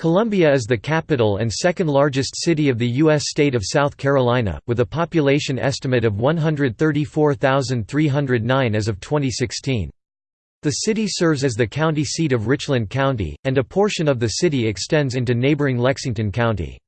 Columbia is the capital and second largest city of the U.S. state of South Carolina, with a population estimate of 134,309 as of 2016. The city serves as the county seat of Richland County, and a portion of the city extends into neighboring Lexington County.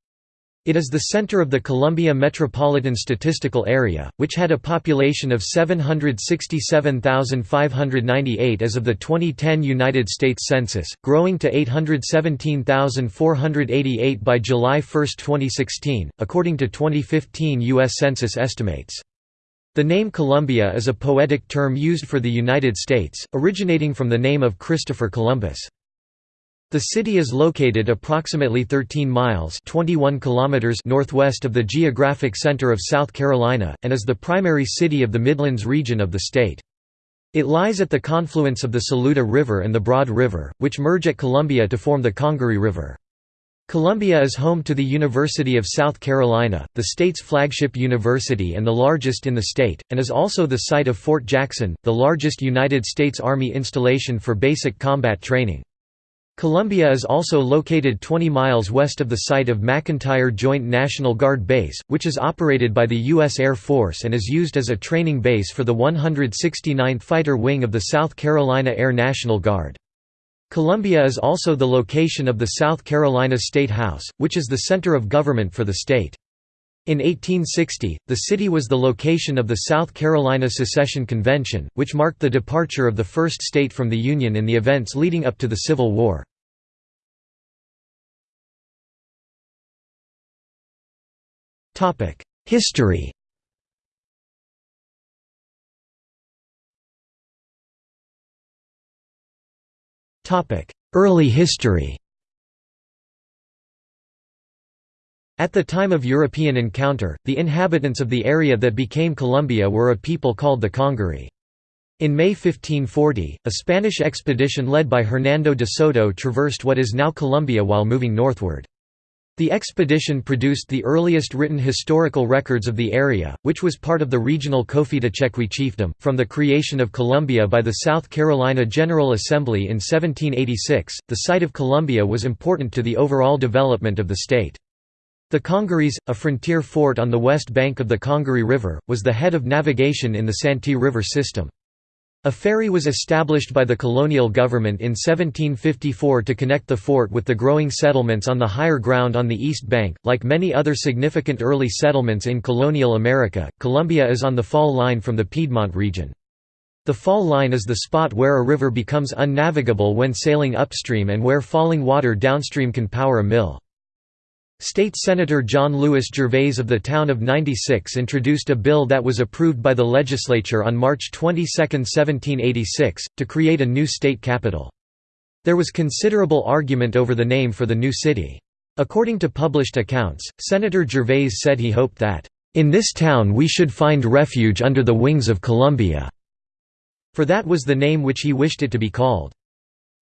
It is the center of the Columbia Metropolitan Statistical Area, which had a population of 767,598 as of the 2010 United States Census, growing to 817,488 by July 1, 2016, according to 2015 U.S. Census estimates. The name Columbia is a poetic term used for the United States, originating from the name of Christopher Columbus. The city is located approximately 13 miles 21 kilometers northwest of the geographic center of South Carolina, and is the primary city of the Midlands region of the state. It lies at the confluence of the Saluda River and the Broad River, which merge at Columbia to form the Congaree River. Columbia is home to the University of South Carolina, the state's flagship university and the largest in the state, and is also the site of Fort Jackson, the largest United States Army installation for basic combat training. Columbia is also located 20 miles west of the site of McEntire Joint National Guard Base, which is operated by the U.S. Air Force and is used as a training base for the 169th Fighter Wing of the South Carolina Air National Guard. Columbia is also the location of the South Carolina State House, which is the center of government for the state. In 1860, the city was the location of the South Carolina Secession Convention, which marked the departure of the first state from the Union in the events leading up to the Civil War. History Early history At the time of European encounter, the inhabitants of the area that became Columbia were a people called the Congaree. In May 1540, a Spanish expedition led by Hernando de Soto traversed what is now Columbia while moving northward. The expedition produced the earliest written historical records of the area, which was part of the regional Cofitachequi chiefdom. From the creation of Columbia by the South Carolina General Assembly in 1786, the site of Columbia was important to the overall development of the state. The Congarees, a frontier fort on the west bank of the Congaree River, was the head of navigation in the Santee River system. A ferry was established by the colonial government in 1754 to connect the fort with the growing settlements on the higher ground on the east bank. Like many other significant early settlements in colonial America, Columbia is on the fall line from the Piedmont region. The fall line is the spot where a river becomes unnavigable when sailing upstream and where falling water downstream can power a mill. State Senator John Lewis Gervais of the town of 96 introduced a bill that was approved by the legislature on March 22, 1786, to create a new state capital. There was considerable argument over the name for the new city. According to published accounts, Senator Gervais said he hoped that, "...in this town we should find refuge under the wings of Columbia." For that was the name which he wished it to be called.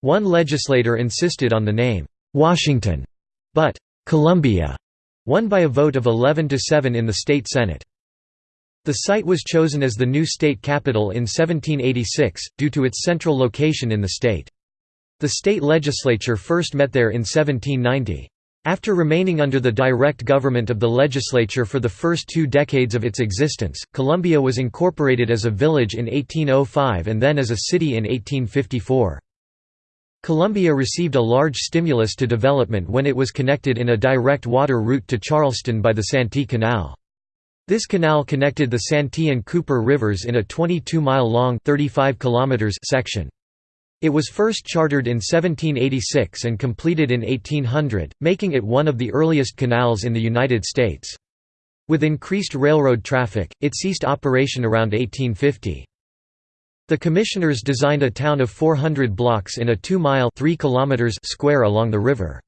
One legislator insisted on the name, "'Washington", but Columbia won by a vote of 11 to 7 in the state senate. The site was chosen as the new state capital in 1786, due to its central location in the state. The state legislature first met there in 1790. After remaining under the direct government of the legislature for the first two decades of its existence, Columbia was incorporated as a village in 1805 and then as a city in 1854. Columbia received a large stimulus to development when it was connected in a direct water route to Charleston by the Santee Canal. This canal connected the Santee and Cooper rivers in a 22-mile-long section. It was first chartered in 1786 and completed in 1800, making it one of the earliest canals in the United States. With increased railroad traffic, it ceased operation around 1850. The commissioners designed a town of 400 blocks in a 2-mile square along the river.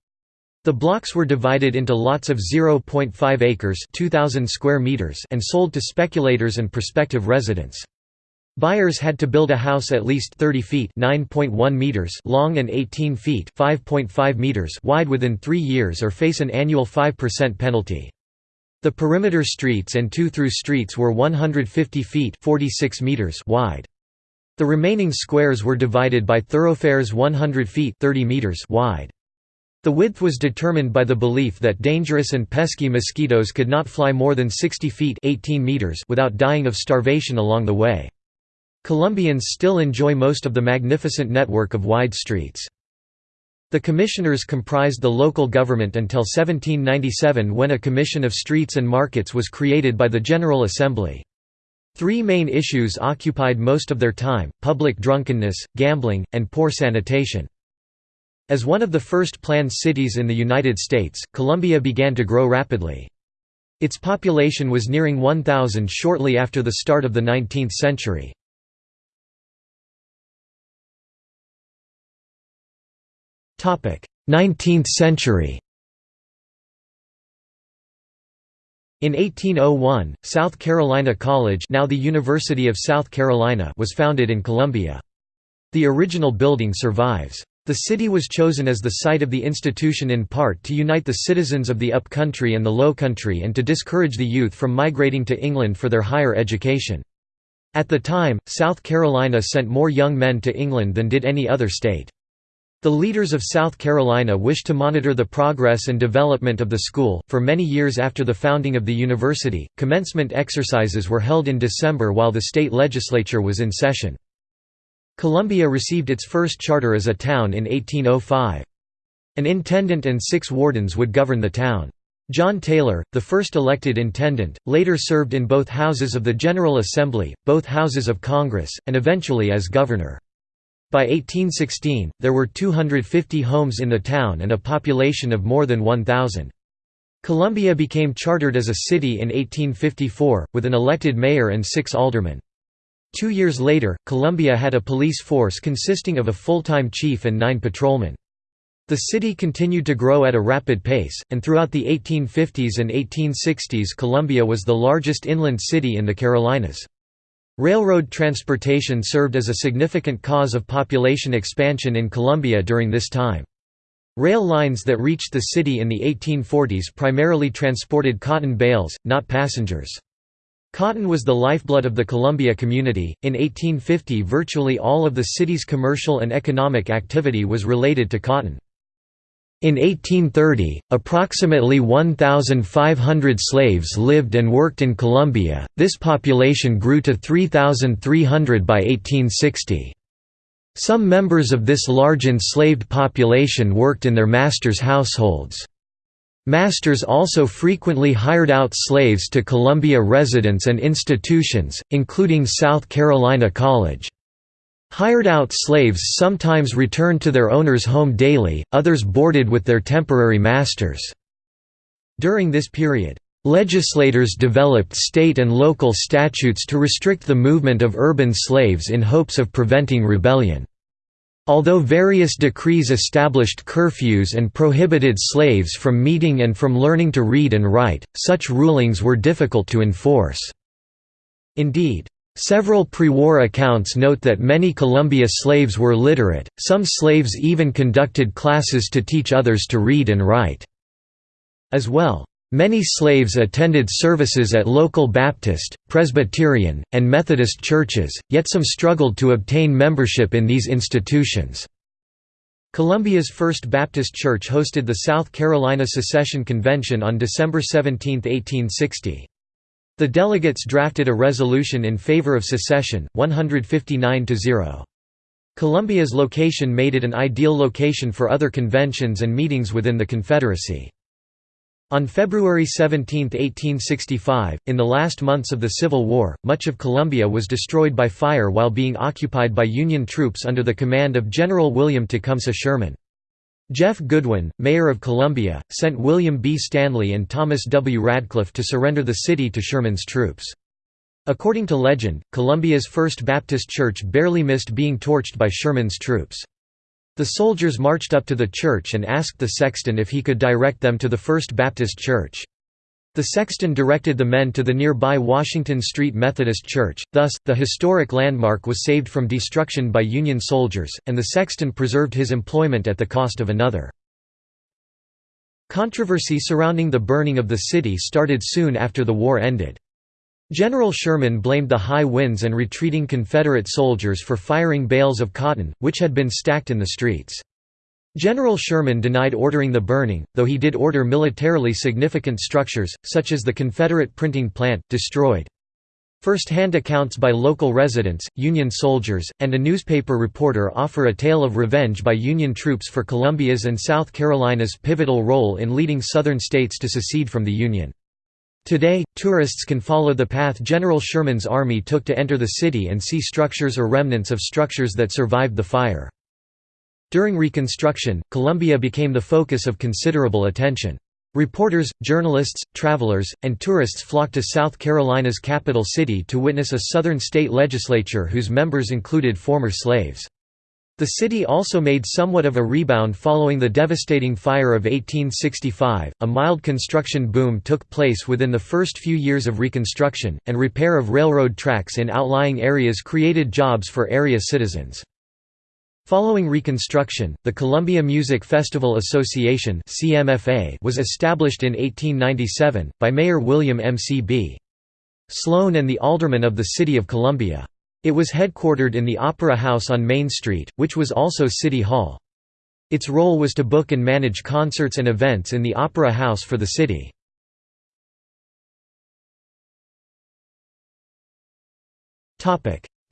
The blocks were divided into lots of 0.5 acres 2,000 square meters and sold to speculators and prospective residents. Buyers had to build a house at least 30 feet (9.1 meters) long and 18 feet (5.5 meters) wide within 3 years or face an annual 5% penalty. The perimeter streets and two-through streets were 150 feet (46 meters) wide. The remaining squares were divided by thoroughfares 100 feet 30 meters wide. The width was determined by the belief that dangerous and pesky mosquitoes could not fly more than 60 feet 18 meters without dying of starvation along the way. Columbians still enjoy most of the magnificent network of wide streets. The commissioners comprised the local government until 1797 when a commission of streets and markets was created by the General Assembly. Three main issues occupied most of their time, public drunkenness, gambling, and poor sanitation. As one of the first planned cities in the United States, Columbia began to grow rapidly. Its population was nearing 1,000 shortly after the start of the 19th century. Nineteenth century In 1801, South Carolina College now the University of South Carolina was founded in Columbia. The original building survives. The city was chosen as the site of the institution in part to unite the citizens of the upcountry and the lowcountry and to discourage the youth from migrating to England for their higher education. At the time, South Carolina sent more young men to England than did any other state. The leaders of South Carolina wished to monitor the progress and development of the school. For many years after the founding of the university, commencement exercises were held in December while the state legislature was in session. Columbia received its first charter as a town in 1805. An intendant and six wardens would govern the town. John Taylor, the first elected intendant, later served in both houses of the General Assembly, both houses of Congress, and eventually as governor. By 1816, there were 250 homes in the town and a population of more than 1,000. Columbia became chartered as a city in 1854, with an elected mayor and six aldermen. Two years later, Columbia had a police force consisting of a full-time chief and nine patrolmen. The city continued to grow at a rapid pace, and throughout the 1850s and 1860s Columbia was the largest inland city in the Carolinas. Railroad transportation served as a significant cause of population expansion in Columbia during this time. Rail lines that reached the city in the 1840s primarily transported cotton bales, not passengers. Cotton was the lifeblood of the Columbia community. In 1850, virtually all of the city's commercial and economic activity was related to cotton. In 1830, approximately 1,500 slaves lived and worked in Columbia, this population grew to 3,300 by 1860. Some members of this large enslaved population worked in their masters' households. Masters also frequently hired out slaves to Columbia residents and institutions, including South Carolina College. Hired out slaves sometimes returned to their owner's home daily, others boarded with their temporary masters. During this period, legislators developed state and local statutes to restrict the movement of urban slaves in hopes of preventing rebellion. Although various decrees established curfews and prohibited slaves from meeting and from learning to read and write, such rulings were difficult to enforce. Indeed, several pre-war accounts note that many Columbia slaves were literate, some slaves even conducted classes to teach others to read and write. As well, Many slaves attended services at local Baptist, Presbyterian, and Methodist churches, yet some struggled to obtain membership in these institutions. Columbia's First Baptist Church hosted the South Carolina Secession Convention on December 17, 1860. The delegates drafted a resolution in favor of secession, 159 to 0. Columbia's location made it an ideal location for other conventions and meetings within the Confederacy. On February 17, 1865, in the last months of the Civil War, much of Columbia was destroyed by fire while being occupied by Union troops under the command of General William Tecumseh Sherman. Jeff Goodwin, mayor of Columbia, sent William B. Stanley and Thomas W. Radcliffe to surrender the city to Sherman's troops. According to legend, Columbia's First Baptist Church barely missed being torched by Sherman's troops. The soldiers marched up to the church and asked the sexton if he could direct them to the First Baptist Church. The sexton directed the men to the nearby Washington Street Methodist Church, thus, the historic landmark was saved from destruction by Union soldiers, and the sexton preserved his employment at the cost of another. Controversy surrounding the burning of the city started soon after the war ended. General Sherman blamed the high winds and retreating Confederate soldiers for firing bales of cotton, which had been stacked in the streets. General Sherman denied ordering the burning, though he did order militarily significant structures, such as the Confederate printing plant, destroyed. First-hand accounts by local residents, Union soldiers, and a newspaper reporter offer a tale of revenge by Union troops for Columbia's and South Carolina's pivotal role in leading Southern states to secede from the Union. Today, tourists can follow the path General Sherman's army took to enter the city and see structures or remnants of structures that survived the fire. During Reconstruction, Columbia became the focus of considerable attention. Reporters, journalists, travelers, and tourists flocked to South Carolina's capital city to witness a Southern state legislature whose members included former slaves. The city also made somewhat of a rebound following the devastating fire of 1865. A mild construction boom took place within the first few years of Reconstruction, and repair of railroad tracks in outlying areas created jobs for area citizens. Following Reconstruction, the Columbia Music Festival Association was established in 1897, by Mayor William M. C. B. Sloan and the aldermen of the City of Columbia. It was headquartered in the Opera House on Main Street, which was also City Hall. Its role was to book and manage concerts and events in the Opera House for the city.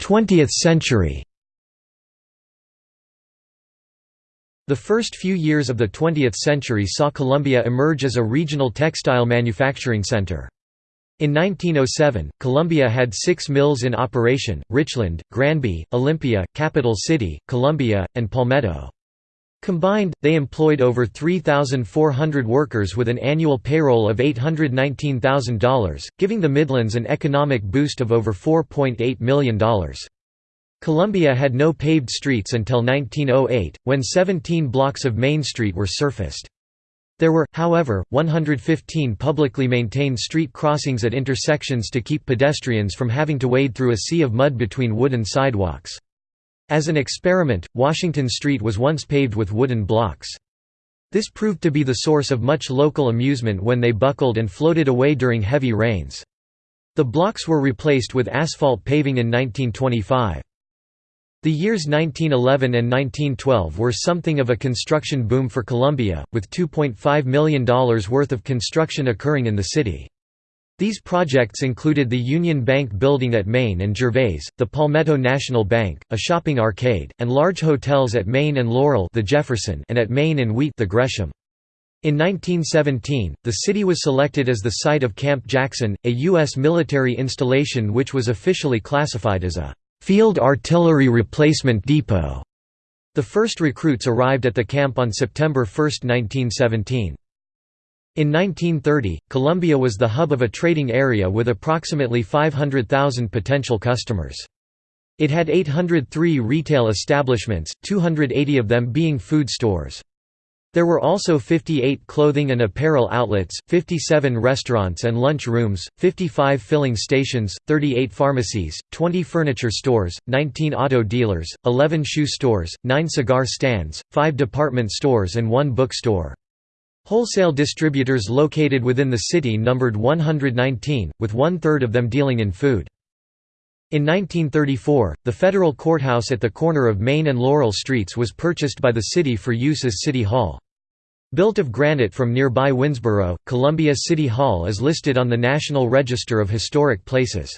Twentieth century The first few years of the 20th century saw Columbia emerge as a regional textile manufacturing center. In 1907, Columbia had six mills in operation, Richland, Granby, Olympia, Capital City, Columbia, and Palmetto. Combined, they employed over 3,400 workers with an annual payroll of $819,000, giving the Midlands an economic boost of over $4.8 million. Columbia had no paved streets until 1908, when 17 blocks of Main Street were surfaced. There were, however, 115 publicly maintained street crossings at intersections to keep pedestrians from having to wade through a sea of mud between wooden sidewalks. As an experiment, Washington Street was once paved with wooden blocks. This proved to be the source of much local amusement when they buckled and floated away during heavy rains. The blocks were replaced with asphalt paving in 1925. The years 1911 and 1912 were something of a construction boom for Columbia, with $2.5 million worth of construction occurring in the city. These projects included the Union Bank building at Main and Gervais, the Palmetto National Bank, a shopping arcade, and large hotels at Main and Laurel the Jefferson and at Main and Wheat the Gresham. In 1917, the city was selected as the site of Camp Jackson, a U.S. military installation which was officially classified as a Field Artillery Replacement Depot. The first recruits arrived at the camp on September 1, 1917. In 1930, Columbia was the hub of a trading area with approximately 500,000 potential customers. It had 803 retail establishments, 280 of them being food stores. There were also 58 clothing and apparel outlets, 57 restaurants and lunch rooms, 55 filling stations, 38 pharmacies, 20 furniture stores, 19 auto dealers, 11 shoe stores, 9 cigar stands, 5 department stores and 1 bookstore. Wholesale distributors located within the city numbered 119, with one-third of them dealing in food. In 1934, the federal courthouse at the corner of Main and Laurel Streets was purchased by the city for use as City Hall. Built of granite from nearby Winnsboro, Columbia City Hall is listed on the National Register of Historic Places.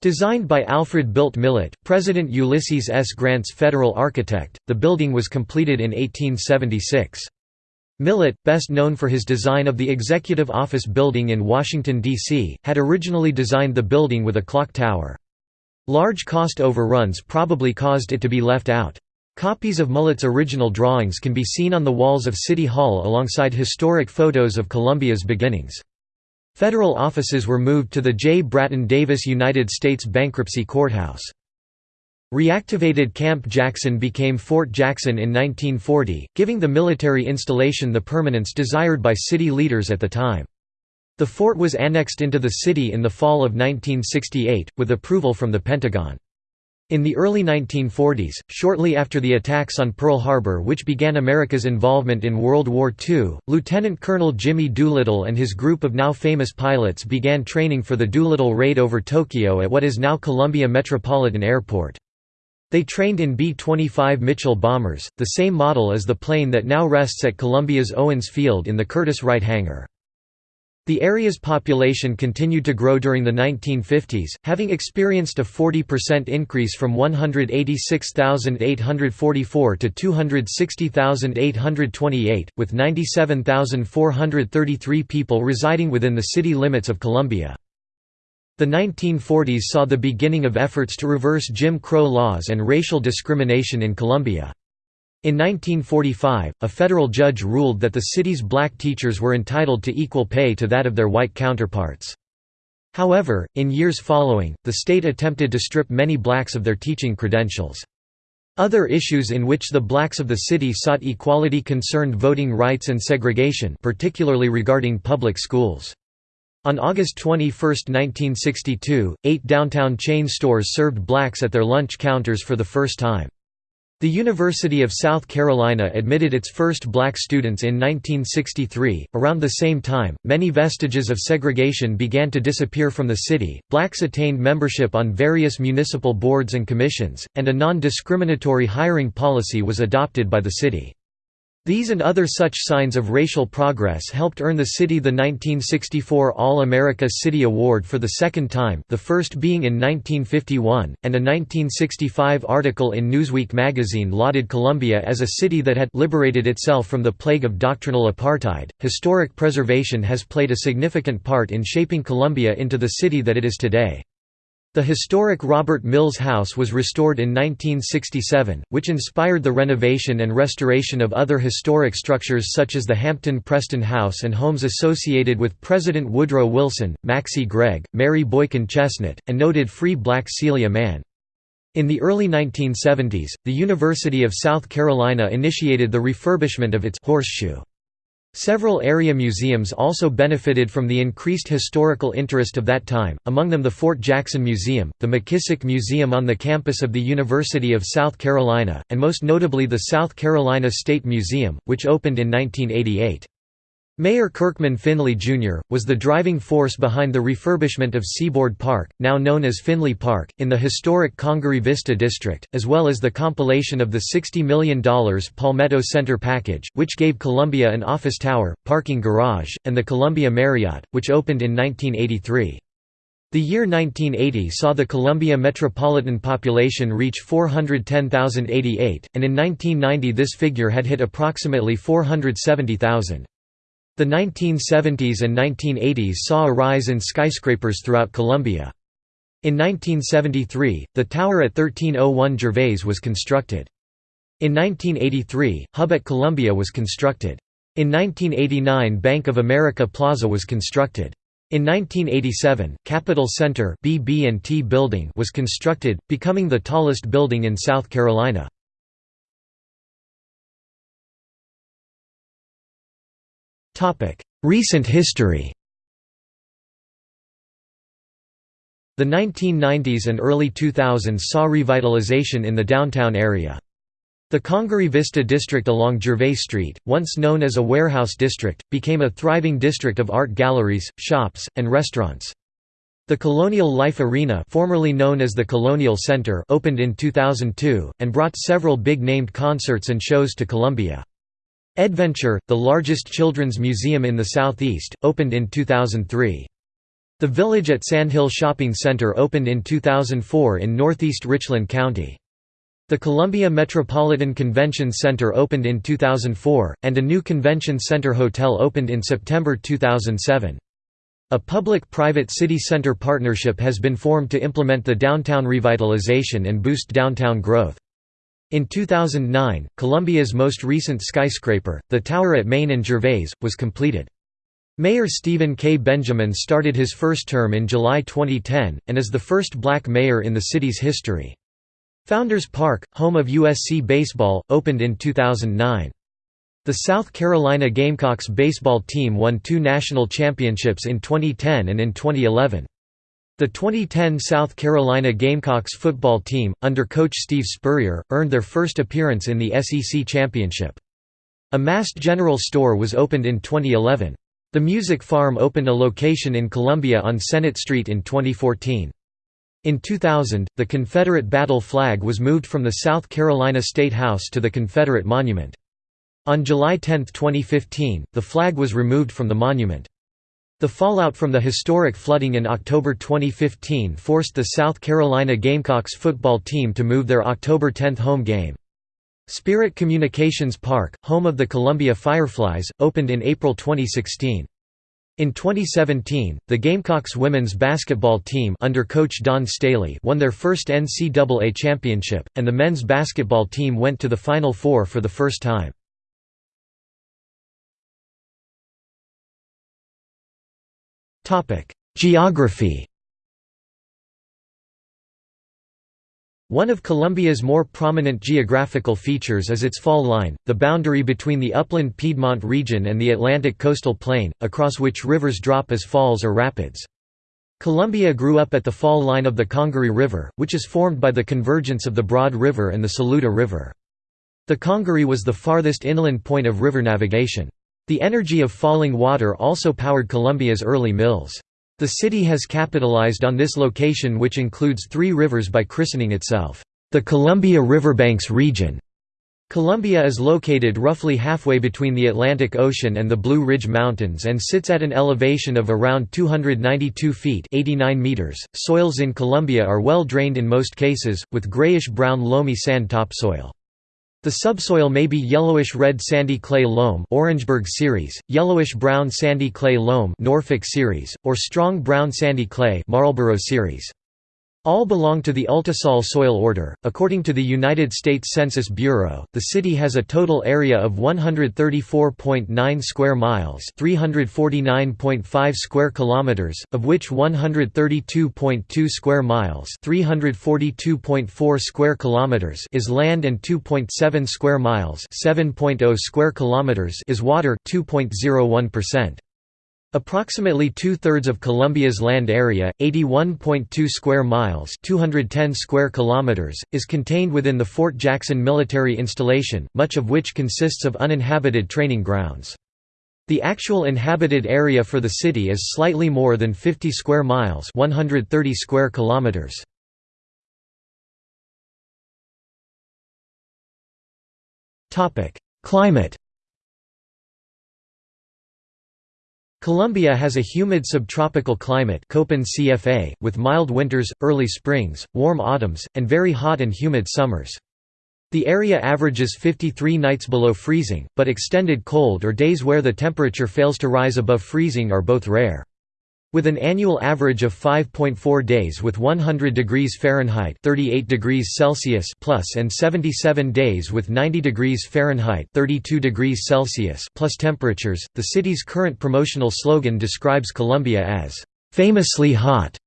Designed by Alfred Bilt Mullett, President Ulysses S. Grant's federal architect, the building was completed in 1876. Mullett, best known for his design of the Executive Office Building in Washington, D.C., had originally designed the building with a clock tower. Large cost overruns probably caused it to be left out. Copies of Mullett's original drawings can be seen on the walls of City Hall alongside historic photos of Columbia's beginnings. Federal offices were moved to the J. Bratton Davis United States Bankruptcy Courthouse. Reactivated Camp Jackson became Fort Jackson in 1940, giving the military installation the permanence desired by city leaders at the time. The fort was annexed into the city in the fall of 1968, with approval from the Pentagon. In the early 1940s, shortly after the attacks on Pearl Harbor which began America's involvement in World War II, Lieutenant Colonel Jimmy Doolittle and his group of now famous pilots began training for the Doolittle raid over Tokyo at what is now Columbia Metropolitan Airport. They trained in B-25 Mitchell bombers, the same model as the plane that now rests at Columbia's Owens Field in the Curtiss-Wright hangar. The area's population continued to grow during the 1950s, having experienced a 40% increase from 186,844 to 260,828, with 97,433 people residing within the city limits of Columbia. The 1940s saw the beginning of efforts to reverse Jim Crow laws and racial discrimination in Columbia. In 1945, a federal judge ruled that the city's black teachers were entitled to equal pay to that of their white counterparts. However, in years following, the state attempted to strip many blacks of their teaching credentials. Other issues in which the blacks of the city sought equality concerned voting rights and segregation particularly regarding public schools. On August 21, 1962, eight downtown chain stores served blacks at their lunch counters for the first time. The University of South Carolina admitted its first black students in 1963. Around the same time, many vestiges of segregation began to disappear from the city. Blacks attained membership on various municipal boards and commissions, and a non discriminatory hiring policy was adopted by the city. These and other such signs of racial progress helped earn the city the 1964 All-America City Award for the second time the first being in 1951, and a 1965 article in Newsweek magazine lauded Columbia as a city that had liberated itself from the plague of doctrinal apartheid. Historic preservation has played a significant part in shaping Columbia into the city that it is today. The historic Robert Mills House was restored in 1967, which inspired the renovation and restoration of other historic structures such as the Hampton Preston House and homes associated with President Woodrow Wilson, Maxcy Gregg, Mary Boykin Chesnut, and noted free black Celia Mann. In the early 1970s, the University of South Carolina initiated the refurbishment of its horseshoe. Several area museums also benefited from the increased historical interest of that time, among them the Fort Jackson Museum, the McKissick Museum on the campus of the University of South Carolina, and most notably the South Carolina State Museum, which opened in 1988. Mayor Kirkman Finley, Jr., was the driving force behind the refurbishment of Seaboard Park, now known as Finley Park, in the historic Congaree Vista district, as well as the compilation of the $60 million Palmetto Center package, which gave Columbia an office tower, parking garage, and the Columbia Marriott, which opened in 1983. The year 1980 saw the Columbia metropolitan population reach 410,088, and in 1990 this figure had hit approximately 470,000. The 1970s and 1980s saw a rise in skyscrapers throughout Columbia. In 1973, the tower at 1301 Gervais was constructed. In 1983, Hub at Columbia was constructed. In 1989 Bank of America Plaza was constructed. In 1987, Capitol Center BB&T building was constructed, becoming the tallest building in South Carolina. Recent history The 1990s and early 2000s saw revitalization in the downtown area. The Congaree Vista district along Gervais Street, once known as a warehouse district, became a thriving district of art galleries, shops, and restaurants. The Colonial Life Arena formerly known as the Colonial Center opened in 2002, and brought several big-named concerts and shows to Columbia. Edventure, the largest children's museum in the southeast, opened in 2003. The Village at Sandhill Shopping Center opened in 2004 in northeast Richland County. The Columbia Metropolitan Convention Center opened in 2004, and a new convention center hotel opened in September 2007. A public-private city center partnership has been formed to implement the downtown revitalization and boost downtown growth. In 2009, Columbia's most recent skyscraper, the tower at Main and Gervais, was completed. Mayor Stephen K. Benjamin started his first term in July 2010, and is the first black mayor in the city's history. Founders Park, home of USC baseball, opened in 2009. The South Carolina Gamecocks baseball team won two national championships in 2010 and in 2011. The 2010 South Carolina Gamecocks football team, under coach Steve Spurrier, earned their first appearance in the SEC championship. A Mast general store was opened in 2011. The Music Farm opened a location in Columbia on Senate Street in 2014. In 2000, the Confederate battle flag was moved from the South Carolina State House to the Confederate Monument. On July 10, 2015, the flag was removed from the monument. The fallout from the historic flooding in October 2015 forced the South Carolina Gamecocks football team to move their October 10 home game. Spirit Communications Park, home of the Columbia Fireflies, opened in April 2016. In 2017, the Gamecocks women's basketball team under coach Dawn Staley won their first NCAA championship, and the men's basketball team went to the Final Four for the first time. Geography One of Columbia's more prominent geographical features is its fall line, the boundary between the upland Piedmont region and the Atlantic coastal plain, across which rivers drop as falls or rapids. Columbia grew up at the fall line of the Congaree River, which is formed by the convergence of the Broad River and the Saluda River. The Congaree was the farthest inland point of river navigation. The energy of falling water also powered Columbia's early mills. The city has capitalized on this location which includes three rivers by christening itself, the Columbia Riverbanks region. Columbia is located roughly halfway between the Atlantic Ocean and the Blue Ridge Mountains and sits at an elevation of around 292 feet 89 meters. .Soils in Columbia are well drained in most cases, with grayish-brown loamy sand topsoil. The subsoil may be yellowish-red sandy clay loam Orangeburg series, yellowish-brown sandy clay loam Norfolk series, or strong brown sandy clay Marlborough series. All belong to the Ultisol soil order. According to the United States Census Bureau, the city has a total area of 134.9 square miles, 349.5 square kilometers, of which 132.2 square miles, 342.4 square kilometers is land and 2.7 square miles, 7.0 square kilometers is water, 2.01%. Approximately two-thirds of Columbia's land area, 81.2 square miles 210 square kilometers, is contained within the Fort Jackson military installation, much of which consists of uninhabited training grounds. The actual inhabited area for the city is slightly more than 50 square miles 130 square kilometers. Climate Columbia has a humid subtropical climate CFA, with mild winters, early springs, warm autumns, and very hot and humid summers. The area averages 53 nights below freezing, but extended cold or days where the temperature fails to rise above freezing are both rare. With an annual average of 5.4 days with 100 degrees Fahrenheit 38 degrees Celsius plus and 77 days with 90 degrees Fahrenheit 32 degrees Celsius plus temperatures, the city's current promotional slogan describes Columbia as, "...famously hot."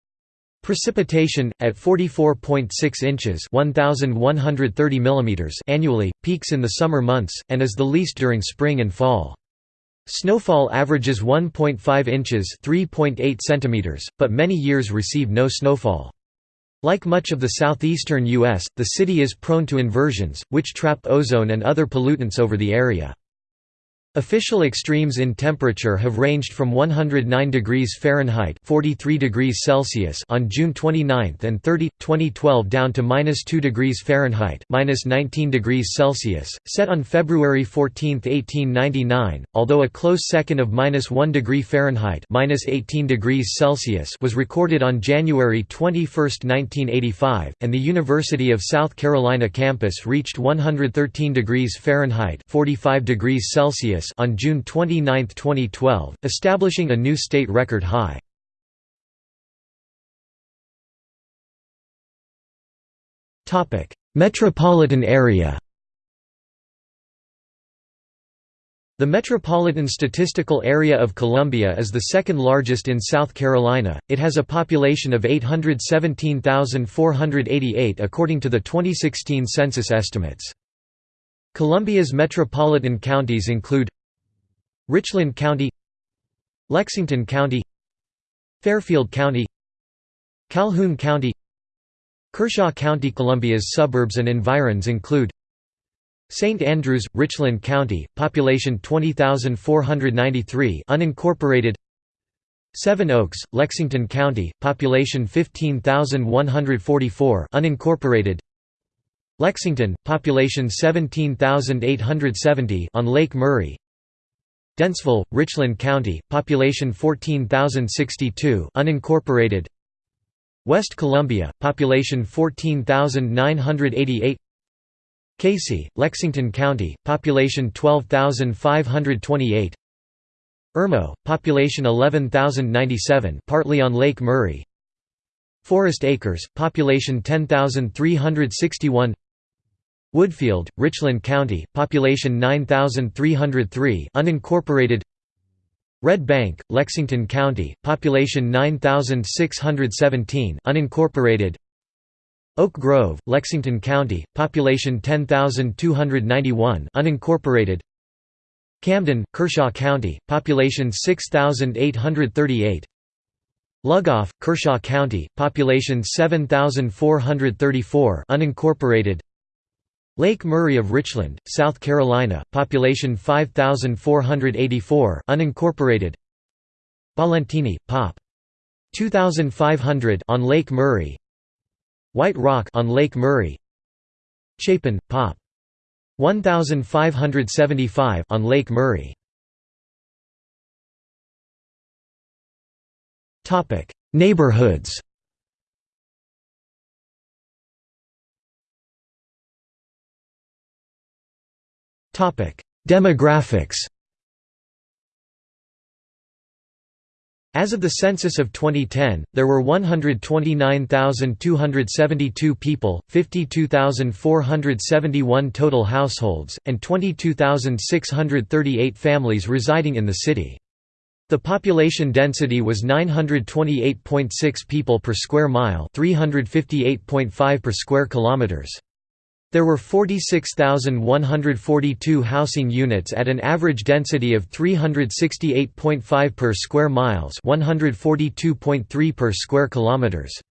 Precipitation, at 44.6 inches 1,130 mm annually, peaks in the summer months, and is the least during spring and fall. Snowfall averages 1.5 inches (3.8 centimeters), but many years receive no snowfall. Like much of the southeastern U.S., the city is prone to inversions, which trap ozone and other pollutants over the area. Official extremes in temperature have ranged from 109 degrees Fahrenheit 43 degrees Celsius on June 29 and 30, 2012 down to minus 2 degrees Fahrenheit minus 19 degrees Celsius, set on February 14, 1899, although a close second of minus 1 degree Fahrenheit minus 18 degrees Celsius was recorded on January 21, 1985, and the University of South Carolina campus reached 113 degrees Fahrenheit 45 degrees Celsius on June 29, 2012, establishing a new state record high. Topic: Metropolitan area The Metropolitan Statistical Area of Columbia is the second largest in South Carolina. It has a population of 817,488 according to the 2016 census estimates. Columbia's metropolitan counties include Richland County Lexington County Fairfield County Calhoun County Kershaw County. Columbia's suburbs and environs include St. Andrews, Richland County, population 20,493 unincorporated. Seven Oaks, Lexington County, population 15,144 unincorporated. Lexington, population 17,870 on Lake Murray Dentsville, Richland County, population 14,062 unincorporated. West Columbia, population 14,988 Cayce, Lexington County, population 12,528 Irmo, population 11,097 partly on Lake Murray. Forest Acres, population 10,361 Woodfield, Richland County, population 9,303 unincorporated. Red Bank, Lexington County, population 9,617 unincorporated. Oak Grove, Lexington County, population 10,291 unincorporated. Camden, Kershaw County, population 6,838 Lugoff, Kershaw County, population 7,434 unincorporated Lake Murray of Richland, South Carolina, population 5484 unincorporated Ballentine, Pop. 2500 on Lake Murray White Rock on Lake Murray Chapin, Pop. 1575 on Lake Murray. Topic: Neighborhoods. Demographics. As of the census of 2010, there were 129,272 people, 52,471 total households, and 22,638 families residing in the city. The population density was 928.6 people per square mile, 358.5 per square kilometers. There were 46,142 housing units at an average density of 368.5 per square miles, 142.3 per square kilometers.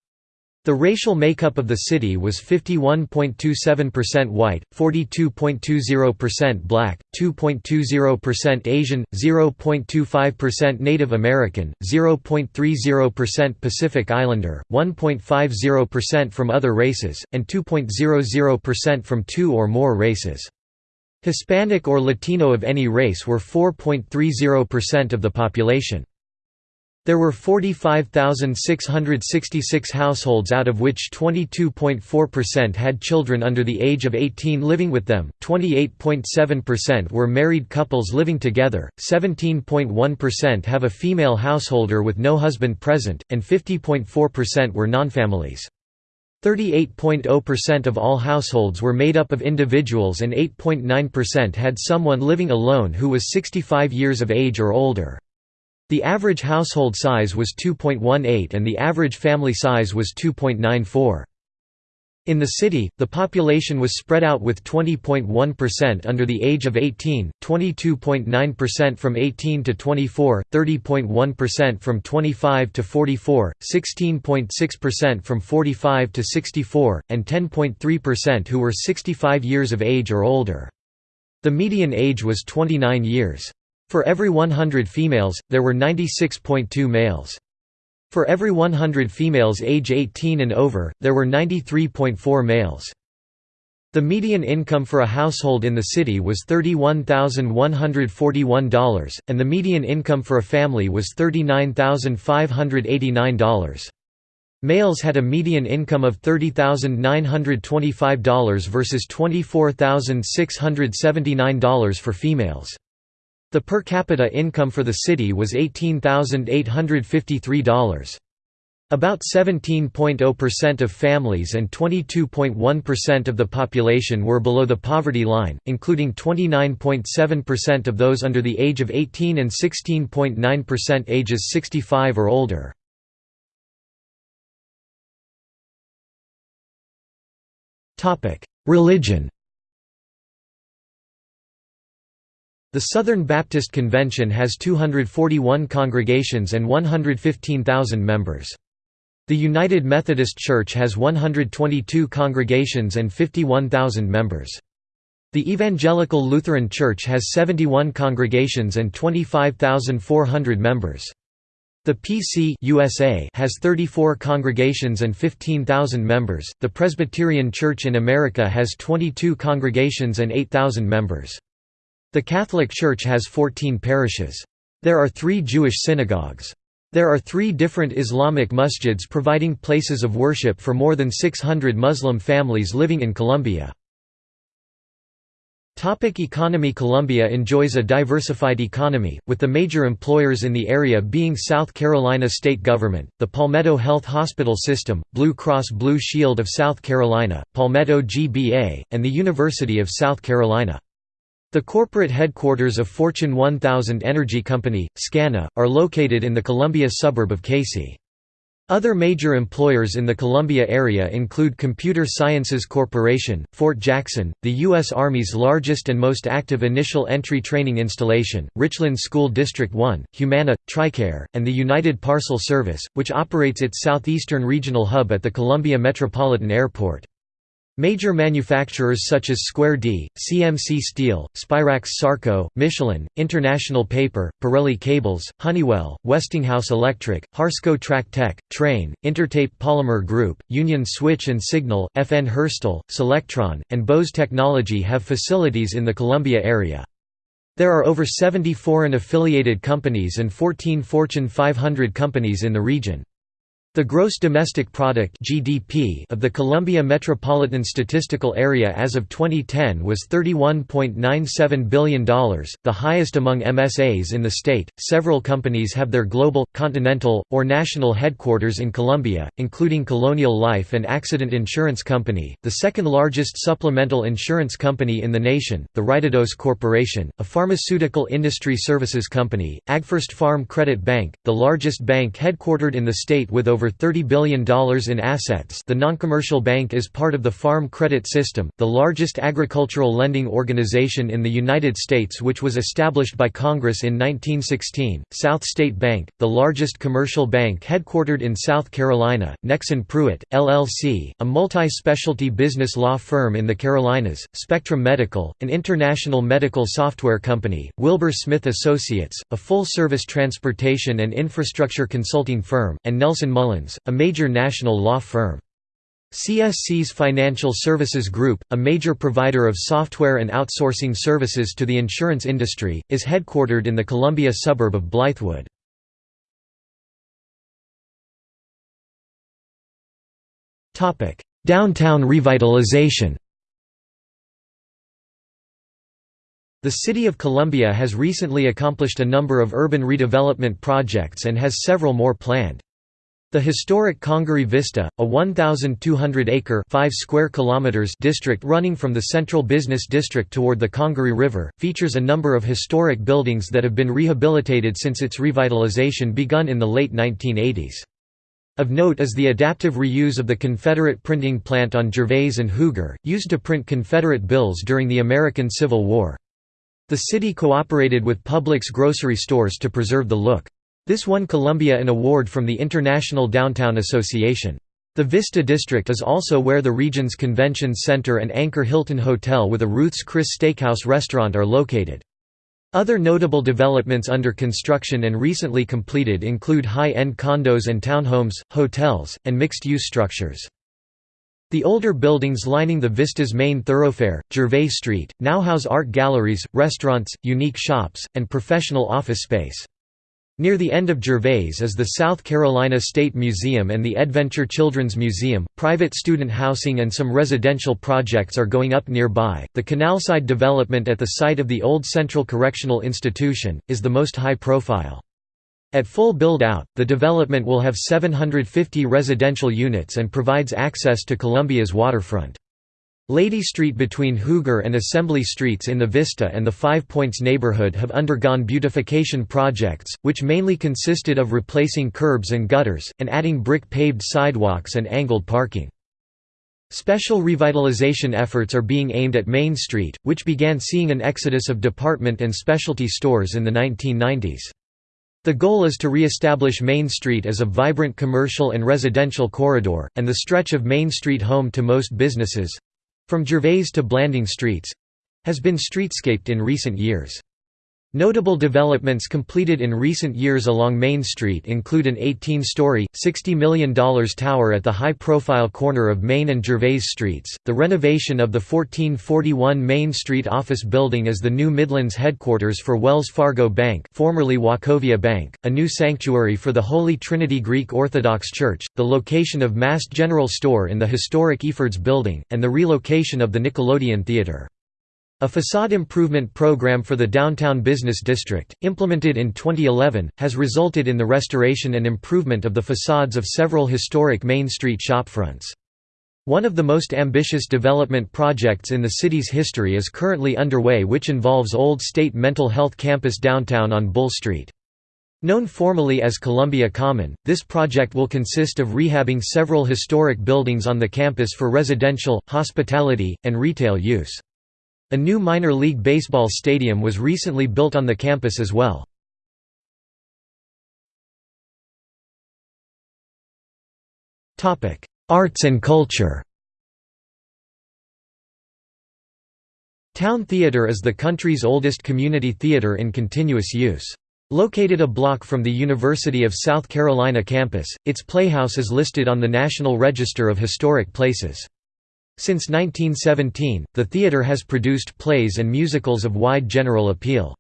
The racial makeup of the city was 51.27% white, 42.20% black, 2.20% Asian, 0.25% Native American, 0.30% Pacific Islander, 1.50% from other races, and 2.00% from two or more races. Hispanic or Latino of any race were 4.30% of the population. There were 45,666 households out of which 22.4% had children under the age of 18 living with them, 28.7% were married couples living together, 17.1% have a female householder with no husband present, and 50.4% were nonfamilies. 38.0% of all households were made up of individuals and 8.9% had someone living alone who was 65 years of age or older. The average household size was 2.18 and the average family size was 2.94. In the city, the population was spread out with 20.1% under the age of 18, 22.9% from 18 to 24, 30.1% from 25 to 44, 16.6% from 45 to 64, and 10.3% who were 65 years of age or older. The median age was 29 years. For every 100 females, there were 96.2 males. For every 100 females age 18 and over, there were 93.4 males. The median income for a household in the city was $31,141, and the median income for a family was $39,589. Males had a median income of $30,925 versus $24,679 for females. The per capita income for the city was $18,853. About 17.0% of families and 22.1% of the population were below the poverty line, including 29.7% of those under the age of 18 and 16.9% ages 65 or older. Religion The Southern Baptist Convention has 241 congregations and 115,000 members. The United Methodist Church has 122 congregations and 51,000 members. The Evangelical Lutheran Church has 71 congregations and 25,400 members. The PC USA has 34 congregations and 15,000 members. The Presbyterian Church in America has 22 congregations and 8,000 members. The Catholic Church has 14 parishes. There are 3 Jewish synagogues. There are 3 different Islamic masjids providing places of worship for more than 600 Muslim families living in Columbia. Topic economy Columbia enjoys a diversified economy, with the major employers in the area being South Carolina state government, the Palmetto Health Hospital System, Blue Cross Blue Shield of South Carolina, Palmetto GBA, and the University of South Carolina. The corporate headquarters of Fortune 1000 energy company, SCANA, are located in the Columbia suburb of Cayce. Other major employers in the Columbia area include Computer Sciences Corporation, Fort Jackson, the U.S. Army's largest and most active initial entry training installation, Richland School District 1, Humana, TRICARE, and the United Parcel Service, which operates its southeastern regional hub at the Columbia Metropolitan Airport. Major manufacturers such as Square D, CMC Steel, Spirax Sarco, Michelin, International Paper, Pirelli Cables, Honeywell, Westinghouse Electric, Harsco Track Tech, Trane, Intertape Polymer Group, Union Switch and Signal, FN Herstal, Solectron, and Bose Technology have facilities in the Columbia area. There are over 70 foreign affiliated companies and 14 Fortune 500 companies in the region. The gross domestic product (GDP) of the Columbia Metropolitan Statistical Area as of 2010 was $31.97 billion, the highest among MSAs in the state. Several companies have their global, continental, or national headquarters in Columbia, including Colonial Life and Accident Insurance Company, the second largest supplemental insurance company in the nation, the Ritedose Corporation, a pharmaceutical industry services company, AgFirst Farm Credit Bank, the largest bank headquartered in the state with over over $30 billion in assets. The noncommercial bank is part of the Farm Credit System, the largest agricultural lending organization in the United States which was established by Congress in 1916, South State Bank, the largest commercial bank headquartered in South Carolina, Nexsen Pruet, LLC, a multi-specialty business law firm in the Carolinas, Spectrum Medical, an international medical software company, Wilbur Smith Associates, a full-service transportation and infrastructure consulting firm, and Nelson Mullins a major national law firm. CSC's Financial Services Group, a major provider of software and outsourcing services to the insurance industry, is headquartered in the Columbia suburb of Blythewood. Downtown revitalization The City of Columbia has recently accomplished a number of urban redevelopment projects and has several more planned. The historic Congaree Vista, a 1,200-acre (5 square kilometers) district running from the central business district toward the Congaree River, features a number of historic buildings that have been rehabilitated since its revitalization begun in the late 1980s. Of note is the adaptive reuse of the Confederate printing plant on Gervais and Huger, used to print Confederate bills during the American Civil War. The city cooperated with Publix grocery stores to preserve the look. This won Columbia an award from the International Downtown Association. The Vista District is also where the region's convention center and Anchor Hilton Hotel with a Ruth's Chris Steakhouse restaurant are located. Other notable developments under construction and recently completed include high-end condos and townhomes, hotels, and mixed-use structures. The older buildings lining the Vista's main thoroughfare, Gervais Street, now house art galleries, restaurants, unique shops, and professional office space. Near the end of Gervais is the South Carolina State Museum and the Edventure Children's Museum. Private student housing and some residential projects are going up nearby. The canalside development at the site of the old Central Correctional Institution is the most high profile. At full build-out, the development will have 750 residential units and provides access to Columbia's waterfront. Lady Street between Huger and Assembly Streets in the Vista and the Five Points neighborhood have undergone beautification projects, which mainly consisted of replacing curbs and gutters, and adding brick-paved sidewalks and angled parking. Special revitalization efforts are being aimed at Main Street, which began seeing an exodus of department and specialty stores in the 1990s. The goal is to re-establish Main Street as a vibrant commercial and residential corridor, and the stretch of Main Street home to most businesses, from Gervais to Blanding Streets has been streetscaped in recent years. Notable developments completed in recent years along Main Street include an 18-story, $60 million tower at the high-profile corner of Main and Gervais Streets, the renovation of the 1441 Main Street office building as the new Midlands headquarters for Wells Fargo Bank formerly Wachovia Bank, a new sanctuary for the Holy Trinity Greek Orthodox Church, the location of Mast General Store in the historic Efird's Building, and the relocation of the Nickelodeon Theatre. A facade improvement program for the downtown business district, implemented in 2011, has resulted in the restoration and improvement of the facades of several historic Main Street shopfronts. One of the most ambitious development projects in the city's history is currently underway which involves Old State Mental Health Campus downtown on Bull Street. Known formally as Columbia Common, this project will consist of rehabbing several historic buildings on the campus for residential, hospitality, and retail use. A new minor league baseball stadium was recently built on the campus as well. Arts and culture Town Theatre is the country's oldest community theatre in continuous use. Located a block from the University of South Carolina campus, its playhouse is listed on the National Register of Historic Places. Since 1917, the theatre has produced plays and musicals of wide general appeal.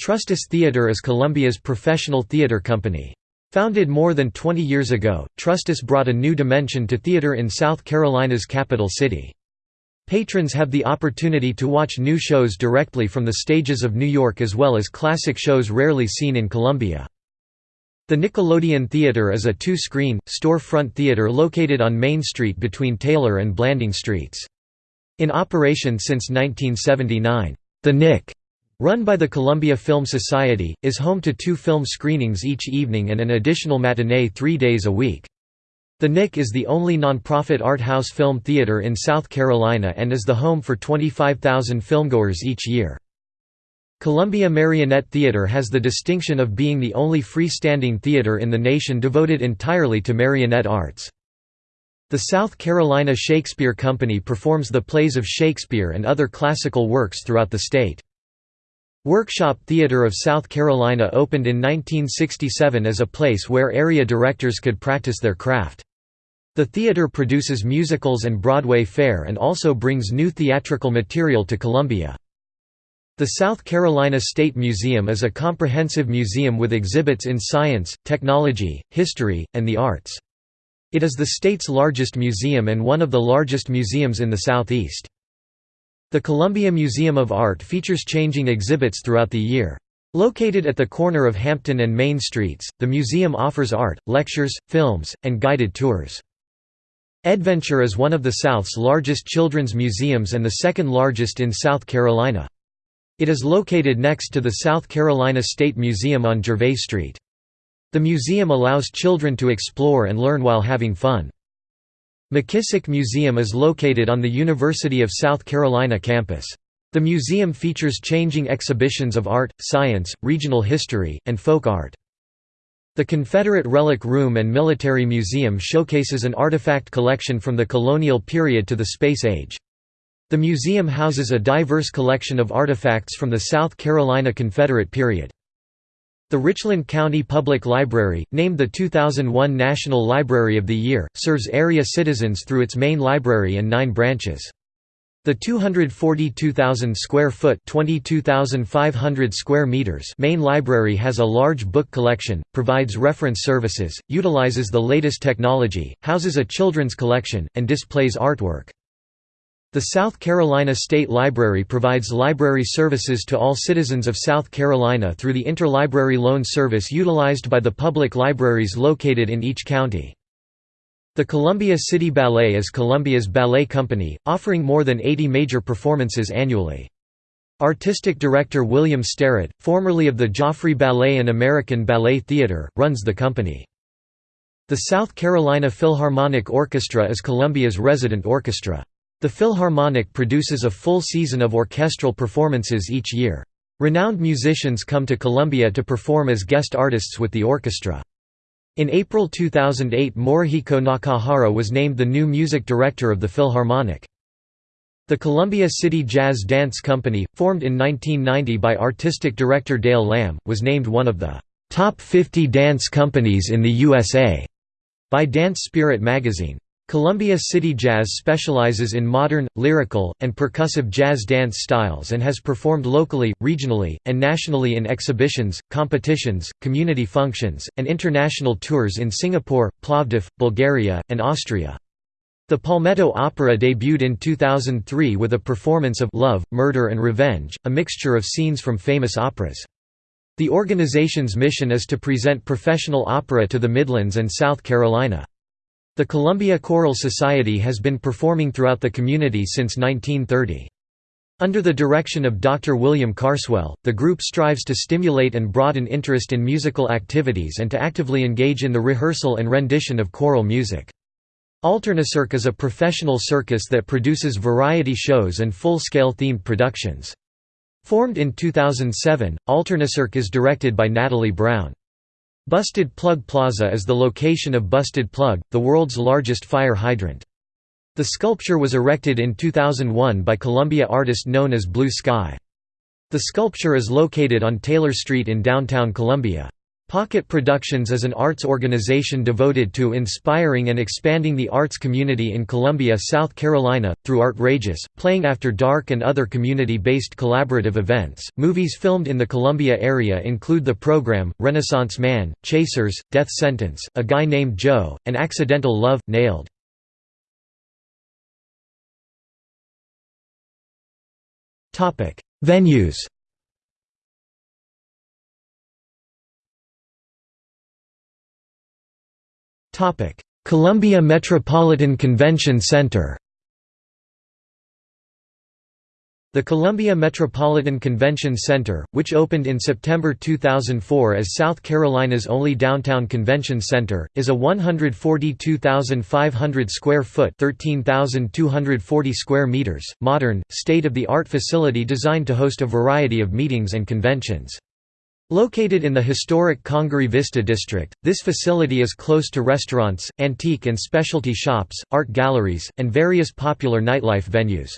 Trustus Theatre is Columbia's professional theatre company. Founded more than 20 years ago, Trustus brought a new dimension to theatre in South Carolina's capital city. Patrons have the opportunity to watch new shows directly from the stages of New York as well as classic shows rarely seen in Columbia. The Nickelodeon Theater is a two-screen, store-front theater located on Main Street between Taylor and Blanding Streets. In operation since 1979, the Nick, run by the Columbia Film Society, is home to two film screenings each evening and an additional matinee three days a week. The Nick is the only nonprofit art house film theater in South Carolina and is the home for 25,000 filmgoers each year. Columbia Marionette Theatre has the distinction of being the only freestanding theatre in the nation devoted entirely to marionette arts. The South Carolina Shakespeare Company performs the plays of Shakespeare and other classical works throughout the state. Workshop Theatre of South Carolina opened in 1967 as a place where area directors could practice their craft. The theatre produces musicals and Broadway fare and also brings new theatrical material to Columbia. The South Carolina State Museum is a comprehensive museum with exhibits in science, technology, history, and the arts. It is the state's largest museum and one of the largest museums in the Southeast. The Columbia Museum of Art features changing exhibits throughout the year. Located at the corner of Hampton and Main Streets, the museum offers art, lectures, films, and guided tours. Edventure is one of the South's largest children's museums and the second largest in South Carolina. It is located next to the South Carolina State Museum on Gervais Street. The museum allows children to explore and learn while having fun. McKissick Museum is located on the University of South Carolina campus. The museum features changing exhibitions of art, science, regional history, and folk art. The Confederate Relic Room and Military Museum showcases an artifact collection from the colonial period to the space age. The museum houses a diverse collection of artifacts from the South Carolina Confederate period. The Richland County Public Library, named the 2001 National Library of the Year, serves area citizens through its main library and nine branches. The 242,000 square foot (22,500 square meters) main library has a large book collection, provides reference services, utilizes the latest technology, houses a children's collection, and displays artwork. The South Carolina State Library provides library services to all citizens of South Carolina through the Interlibrary Loan Service utilized by the public libraries located in each county. The Columbia City Ballet is Columbia's ballet company, offering more than 80 major performances annually. Artistic director William Sterrett, formerly of the Joffrey Ballet and American Ballet Theatre, runs the company. The South Carolina Philharmonic Orchestra is Columbia's resident orchestra. The Philharmonic produces a full season of orchestral performances each year. Renowned musicians come to Columbia to perform as guest artists with the orchestra. In April 2008 Morihiko Nakahara was named the new music director of the Philharmonic. The Columbia City Jazz Dance Company, formed in 1990 by artistic director Dale Lamb, was named one of the top 50 dance companies in the USA by Dance Spirit magazine. Columbia City Jazz specializes in modern, lyrical, and percussive jazz dance styles and has performed locally, regionally, and nationally in exhibitions, competitions, community functions, and international tours in Singapore, Plovdiv, Bulgaria, and Austria. The Palmetto Opera debuted in 2003 with a performance of Love, Murder and Revenge, a mixture of scenes from famous operas. The organization's mission is to present professional opera to the Midlands and South Carolina. The Columbia Choral Society has been performing throughout the community since 1930. Under the direction of Dr. William Carswell, the group strives to stimulate and broaden interest in musical activities and to actively engage in the rehearsal and rendition of choral music. Alternacirc is a professional circus that produces variety shows and full-scale themed productions. Formed in 2007, Alternacirc is directed by Natalie Brown. Busted Plug Plaza is the location of Busted Plug, the world's largest fire hydrant. The sculpture was erected in 2001 by Columbia artist known as Blue Sky. The sculpture is located on Taylor Street in downtown Columbia. Pocket Productions is an arts organization devoted to inspiring and expanding the arts community in Columbia, South Carolina, through Artrageous, playing after dark and other community-based collaborative events. Movies filmed in the Columbia area include The Program, Renaissance Man, Chasers, Death Sentence, A Guy Named Joe, and Accidental Love, Nailed. Venues Columbia Metropolitan Convention Center The Columbia Metropolitan Convention Center, which opened in September 2004 as South Carolina's only downtown convention center, is a 142,500 square foot (13,240 square meters) modern, state-of-the-art facility designed to host a variety of meetings and conventions. Located in the historic Congaree Vista district, this facility is close to restaurants, antique and specialty shops, art galleries, and various popular nightlife venues.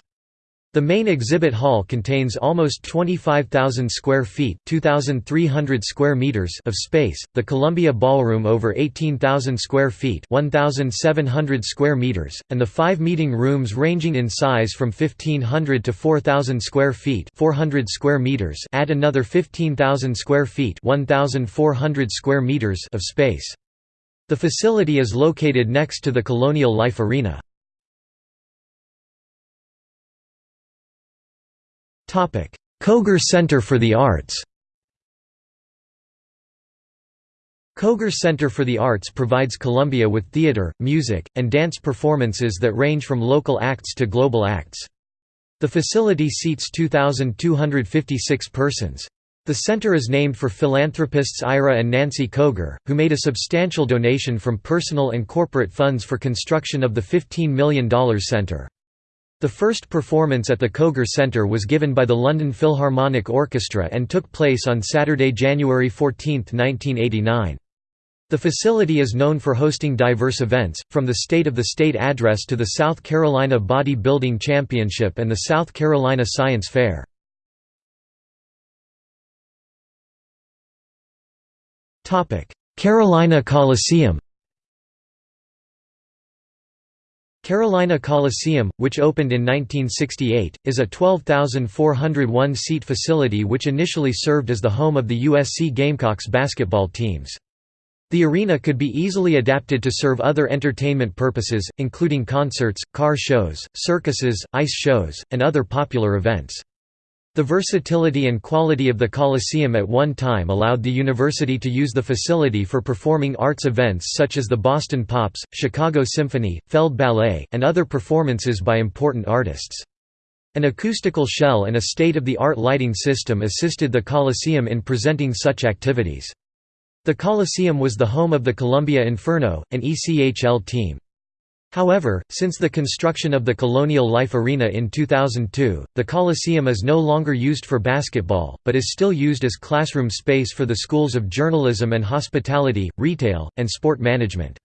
The main exhibit hall contains almost 25,000 square feet (2,300 square meters) of space, the Columbia Ballroom over 18,000 square feet (1,700 square meters), and the five meeting rooms ranging in size from 1,500 to 4,000 square feet (400 square meters) add another 15,000 square feet (1,400 square meters) of space. The facility is located next to the Colonial Life Arena. Koger Center for the Arts Koger Center for the Arts provides Columbia with theater, music, and dance performances that range from local acts to global acts. The facility seats 2,256 persons. The center is named for philanthropists Ira and Nancy Koger, who made a substantial donation from personal and corporate funds for construction of the $15 million center. The first performance at the Koger Centre was given by the London Philharmonic Orchestra and took place on Saturday, January 14, 1989. The facility is known for hosting diverse events, from the State of the State Address to the South Carolina Body Building Championship and the South Carolina Science Fair. Carolina Coliseum Carolina Coliseum, which opened in 1968, is a 12,401-seat facility which initially served as the home of the USC Gamecocks basketball teams. The arena could be easily adapted to serve other entertainment purposes, including concerts, car shows, circuses, ice shows, and other popular events. The versatility and quality of the Coliseum at one time allowed the university to use the facility for performing arts events such as the Boston Pops, Chicago Symphony, Feld Ballet, and other performances by important artists. An acoustical shell and a state-of-the-art lighting system assisted the Coliseum in presenting such activities. The Coliseum was the home of the Columbia Inferno, an ECHL team. However, since the construction of the Colonial Life Arena in 2002, the Coliseum is no longer used for basketball, but is still used as classroom space for the schools of journalism and hospitality, retail, and sport management.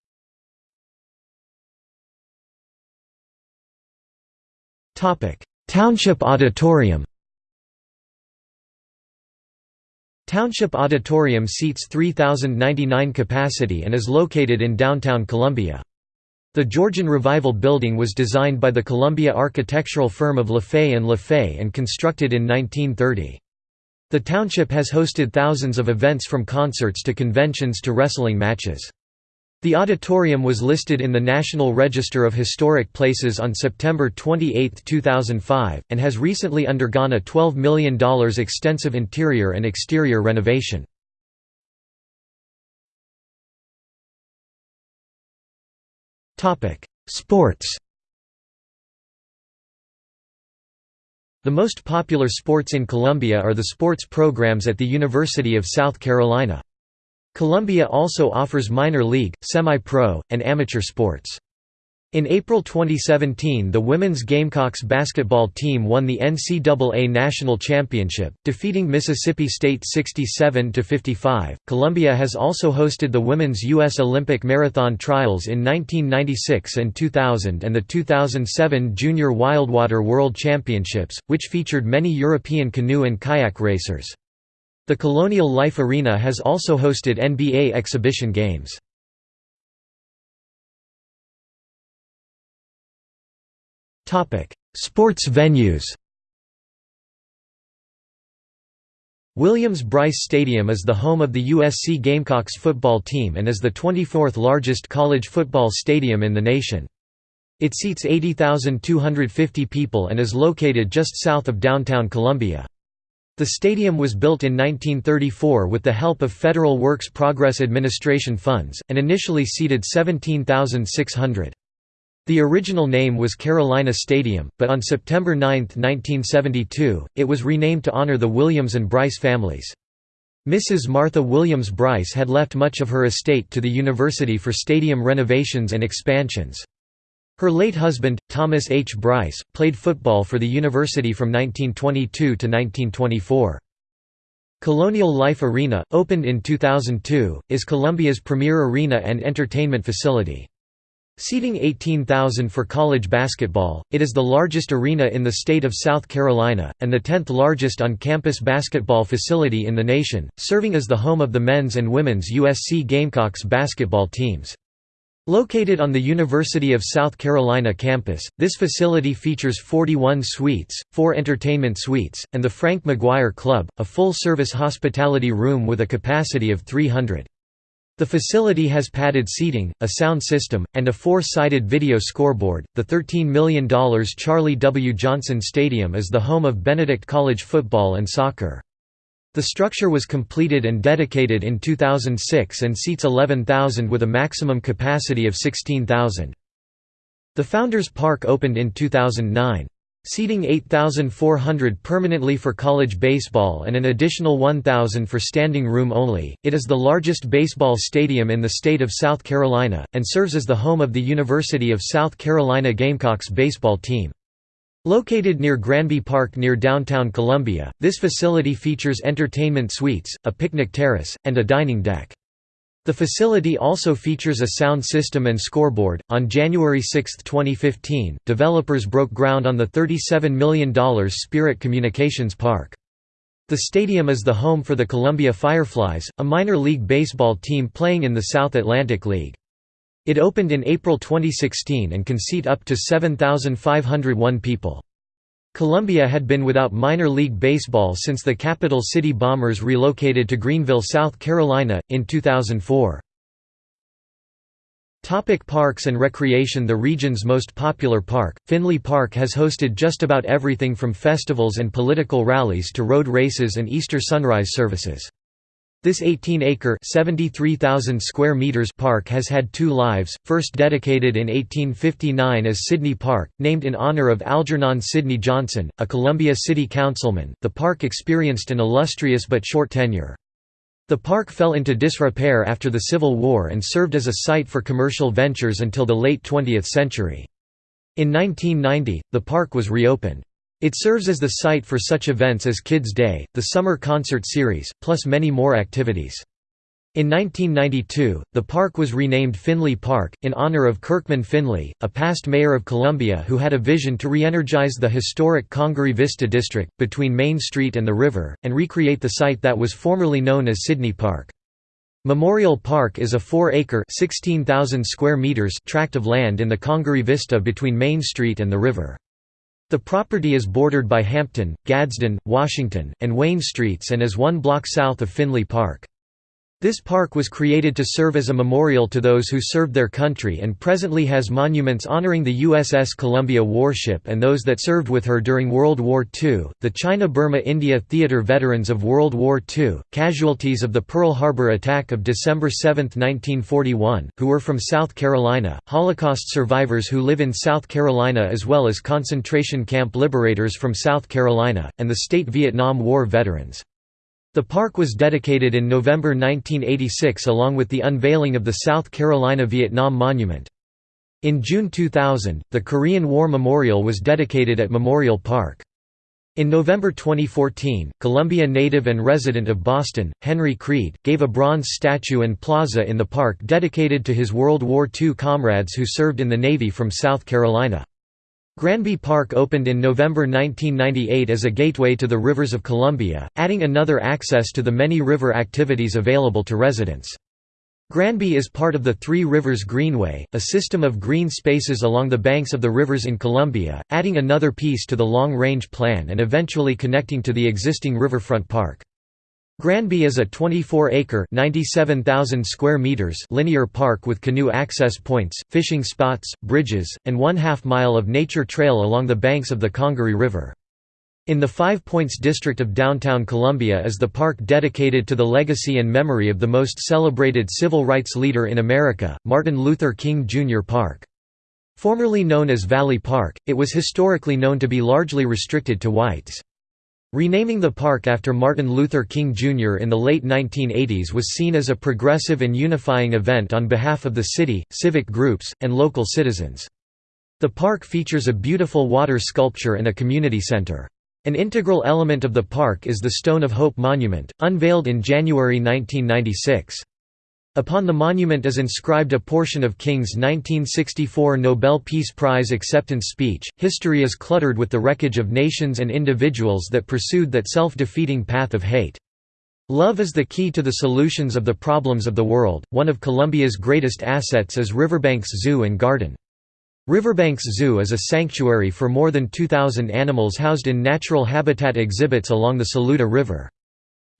Township Auditorium Township Auditorium seats 3,099 capacity and is located in downtown Columbia. The Georgian Revival building was designed by the Columbia architectural firm of Lafaye and Lafaye and constructed in 1930. The township has hosted thousands of events from concerts to conventions to wrestling matches. The auditorium was listed in the National Register of Historic Places on September 28, 2005, and has recently undergone a $12 million extensive interior and exterior renovation. Sports The most popular sports in Columbia are the sports programs at the University of South Carolina. Columbia also offers minor league, semi-pro, and amateur sports. In April 2017 the women's Gamecocks basketball team won the NCAA National Championship, defeating Mississippi State 67–55. Columbia has also hosted the Women's U.S. Olympic Marathon Trials in 1996 and 2000 and the 2007 Junior Wildwater World Championships, which featured many European canoe and kayak racers. The Colonial Life Arena has also hosted NBA exhibition games. Sports venues Williams-Brice Stadium is the home of the USC Gamecocks football team and is the 24th largest college football stadium in the nation. It seats 80,250 people and is located just south of downtown Columbia. The stadium was built in 1934 with the help of Federal Works Progress Administration funds, and initially seated 17,600. The original name was Carolina Stadium, but on September 9, 1972, it was renamed to honor the Williams and Brice families. Mrs. Martha Williams Brice had left much of her estate to the university for stadium renovations and expansions. Her late husband, Thomas H. Brice, played football for the university from 1922 to 1924. Colonial Life Arena, opened in 2002, is Columbia's premier arena and entertainment facility. Seating 18,000 for college basketball, it is the largest arena in the state of South Carolina, and the 10th largest on-campus basketball facility in the nation, serving as the home of the men's and women's USC Gamecocks basketball teams. Located on the University of South Carolina campus, this facility features 41 suites, 4 entertainment suites, and the Frank McGuire Club, a full-service hospitality room with a capacity of 300. The facility has padded seating, a sound system, and a four-sided video scoreboard. The $13 million Charlie W. Johnson Stadium is the home of Benedict College football and soccer. The structure was completed and dedicated in 2006 and seats 11,000 with a maximum capacity of 16,000. The Founders Park opened in 2009. Seating 8,400 permanently for college baseball and an additional 1,000 for standing room only, it is the largest baseball stadium in the state of South Carolina, and serves as the home of the University of South Carolina Gamecocks baseball team. Located near Granby Park near downtown Columbia, this facility features entertainment suites, a picnic terrace, and a dining deck. The facility also features a sound system and scoreboard. On January 6, 2015, developers broke ground on the $37 million Spirit Communications Park. The stadium is the home for the Columbia Fireflies, a minor league baseball team playing in the South Atlantic League. It opened in April 2016 and can seat up to 7,501 people. Columbia had been without minor league baseball since the Capital City Bombers relocated to Greenville, South Carolina, in 2004. Topic parks and recreation The region's most popular park, Finley Park has hosted just about everything from festivals and political rallies to road races and Easter sunrise services. This 18-acre (73,000 square meters) park has had two lives, first dedicated in 1859 as Sidney Park, named in honor of Algernon Sidney Johnson, a Columbia City councilman. The park experienced an illustrious but short tenure. The park fell into disrepair after the Civil War and served as a site for commercial ventures until the late 20th century. In 1990, the park was reopened. It serves as the site for such events as Kids Day, the Summer Concert Series, plus many more activities. In 1992, the park was renamed Finley Park, in honor of Kirkman Finley, a past mayor of Columbia who had a vision to re-energize the historic Congaree Vista district, between Main Street and the river, and recreate the site that was formerly known as Sidney Park. Memorial Park is a 4-acre square meters tract of land in the Congaree Vista between Main Street and the river. The property is bordered by Hampton, Gadsden, Washington, and Wayne Streets and is one block south of Finley Park. This park was created to serve as a memorial to those who served their country and presently has monuments honoring the USS Columbia warship and those that served with her during World War II, the China-Burma-India theater veterans of World War II, casualties of the Pearl Harbor attack of December 7, 1941, who were from South Carolina, Holocaust survivors who live in South Carolina as well as concentration camp liberators from South Carolina, and the state Vietnam War veterans. The park was dedicated in November 1986 along with the unveiling of the South Carolina Vietnam Monument. In June 2000, the Korean War Memorial was dedicated at Memorial Park. In November 2014, Columbia native and resident of Boston, Henry Creed, gave a bronze statue and plaza in the park dedicated to his World War II comrades who served in the Navy from South Carolina. Granby Park opened in November 1998 as a gateway to the rivers of Columbia, adding another access to the many river activities available to residents. Granby is part of the Three Rivers Greenway, a system of green spaces along the banks of the rivers in Columbia, adding another piece to the long-range plan and eventually connecting to the existing riverfront park. Granby is a 24-acre (97,000 square meters) linear park with canoe access points, fishing spots, bridges, and one-half mile of nature trail along the banks of the Congaree River. In the Five Points district of downtown Columbia is the park dedicated to the legacy and memory of the most celebrated civil rights leader in America, Martin Luther King Jr. Park. Formerly known as Valley Park, it was historically known to be largely restricted to whites. Renaming the park after Martin Luther King Jr. in the late 1980s was seen as a progressive and unifying event on behalf of the city, civic groups, and local citizens. The park features a beautiful water sculpture and a community center. An integral element of the park is the Stone of Hope Monument, unveiled in January 1996. Upon the monument is inscribed a portion of King's 1964 Nobel Peace Prize acceptance speech. History is cluttered with the wreckage of nations and individuals that pursued that self defeating path of hate. Love is the key to the solutions of the problems of the world. One of Columbia's greatest assets is Riverbanks Zoo and Garden. Riverbanks Zoo is a sanctuary for more than 2,000 animals housed in natural habitat exhibits along the Saluda River.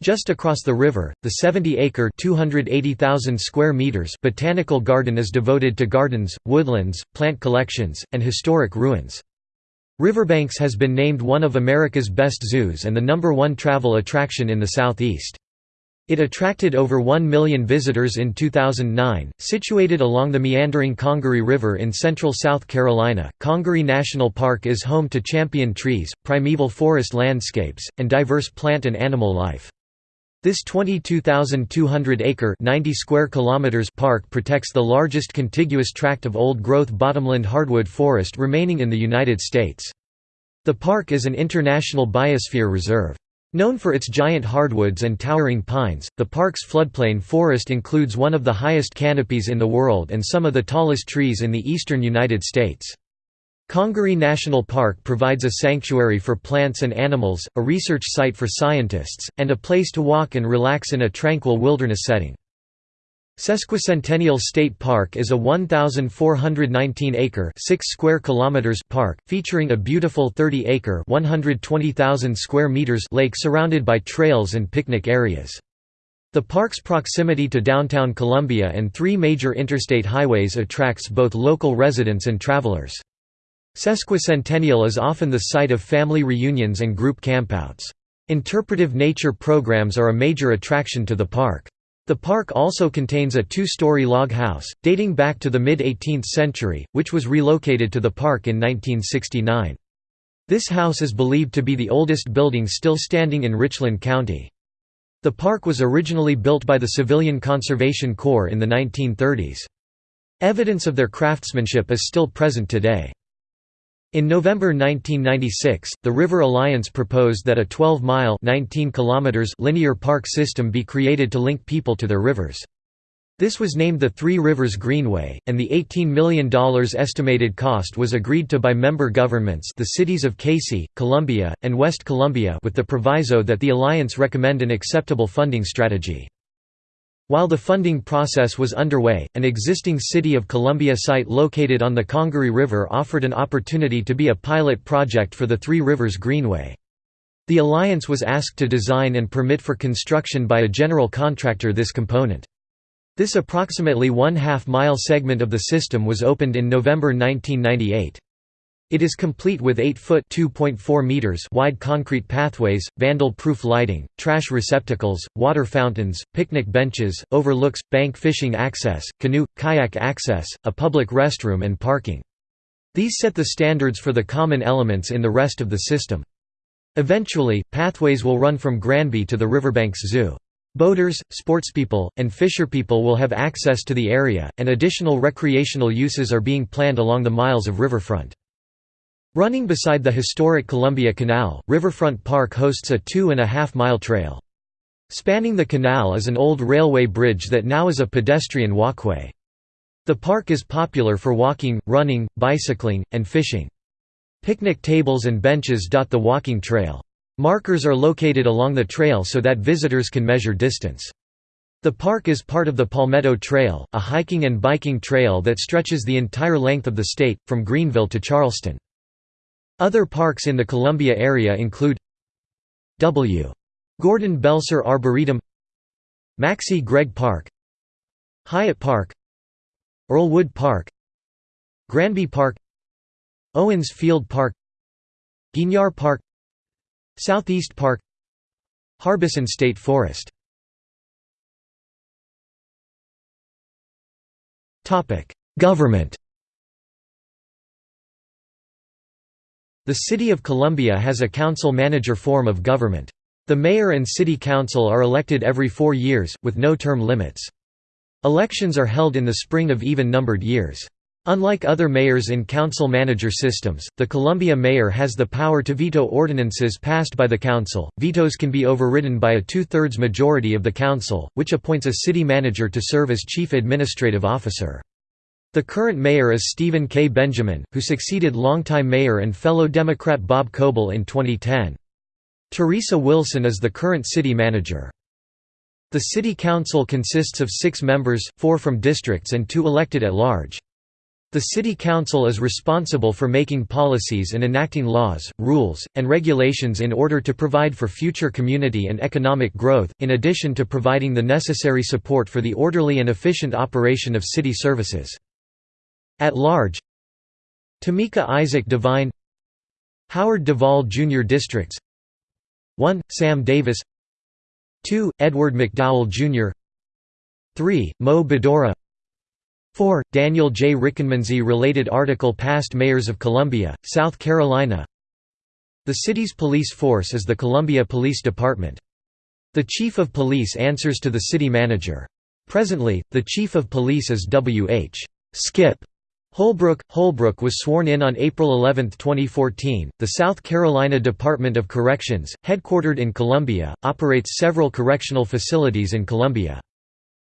Just across the river, the 70-acre (280,000 square meters) botanical garden is devoted to gardens, woodlands, plant collections, and historic ruins. Riverbanks has been named one of America's best zoos and the number one travel attraction in the southeast. It attracted over 1 million visitors in 2009. Situated along the meandering Congaree River in central South Carolina, Congaree National Park is home to champion trees, primeval forest landscapes, and diverse plant and animal life. This 22,200-acre (90 square kilometers) park protects the largest contiguous tract of old-growth bottomland hardwood forest remaining in the United States. The park is an international biosphere reserve. Known for its giant hardwoods and towering pines, the park's floodplain forest includes one of the highest canopies in the world and some of the tallest trees in the eastern United States. Congaree National Park provides a sanctuary for plants and animals, a research site for scientists, and a place to walk and relax in a tranquil wilderness setting. Sesquicentennial State Park is a 1,419-acre (6 square kilometers) park, featuring a beautiful 30-acre (120,000 square meters) lake surrounded by trails and picnic areas. The park's proximity to downtown Columbia and three major interstate highways attracts both local residents and travelers. Sesquicentennial is often the site of family reunions and group campouts. Interpretive nature programs are a major attraction to the park. The park also contains a two-story log house, dating back to the mid-18th century, which was relocated to the park in 1969. This house is believed to be the oldest building still standing in Richland County. The park was originally built by the Civilian Conservation Corps in the 1930s. Evidence of their craftsmanship is still present today. In November 1996, the River Alliance proposed that a 12-mile linear park system be created to link people to their rivers. This was named the Three Rivers Greenway, and the $18 million estimated cost was agreed to by member governments the cities of Cayce, Columbia, and West Columbia with the proviso that the alliance recommend an acceptable funding strategy. While the funding process was underway, an existing City of Columbia site located on the Congaree River offered an opportunity to be a pilot project for the Three Rivers Greenway. The Alliance was asked to design and permit for construction by a general contractor this component. This approximately one-half mile segment of the system was opened in November 1998. It is complete with 8-foot meters wide concrete pathways, vandal-proof lighting, trash receptacles, water fountains, picnic benches, overlooks, bank fishing access, canoe, kayak access, a public restroom and parking. These set the standards for the common elements in the rest of the system. Eventually, pathways will run from Granby to the Riverbanks Zoo. Boaters, sportspeople, and fisherpeople will have access to the area, and additional recreational uses are being planned along the miles of riverfront. Running beside the historic Columbia Canal, Riverfront Park hosts a two-and-a-half-mile trail. Spanning the canal is an old railway bridge that now is a pedestrian walkway. The park is popular for walking, running, bicycling, and fishing. Picnic tables and benches dot the walking trail. Markers are located along the trail so that visitors can measure distance. The park is part of the Palmetto Trail, a hiking and biking trail that stretches the entire length of the state, from Greenville to Charleston. Other parks in the Columbia area include W. Gordon Belser Arboretum Maxcy Gregg Park Hyatt Park Earlwood Park Granby Park Owens Field Park Guignard Park Southeast Park Harbison State Forest Government The City of Columbia has a council-manager form of government. The mayor and city council are elected every four years, with no term limits. Elections are held in the spring of even-numbered years. Unlike other mayors in council-manager systems, the Columbia mayor has the power to veto ordinances passed by the council. Vetoes can be overridden by a two-thirds majority of the council, which appoints a city manager to serve as chief administrative officer. The current mayor is Stephen K. Benjamin, who succeeded longtime mayor and fellow Democrat Bob Coble in 2010. Teresa Wilson is the current city manager. The city council consists of six members, four from districts and two elected at large. The city council is responsible for making policies and enacting laws, rules, and regulations in order to provide for future community and economic growth, in addition to providing the necessary support for the orderly and efficient operation of city services. At large Tamika Isaac Devine Howard Duvall Jr. Districts 1. Sam Davis 2. Edward McDowell Jr. 3. Moe Baddourah 4. Daniel J. Rickenmanzi Related article Past mayors of Columbia, South Carolina The city's police force is the Columbia Police Department. The Chief of Police answers to the city manager. Presently, the Chief of Police is W. H. Skip Holbrook Holbrook was sworn in on April 11, 2014. The South Carolina Department of Corrections, headquartered in Columbia, operates several correctional facilities in Columbia.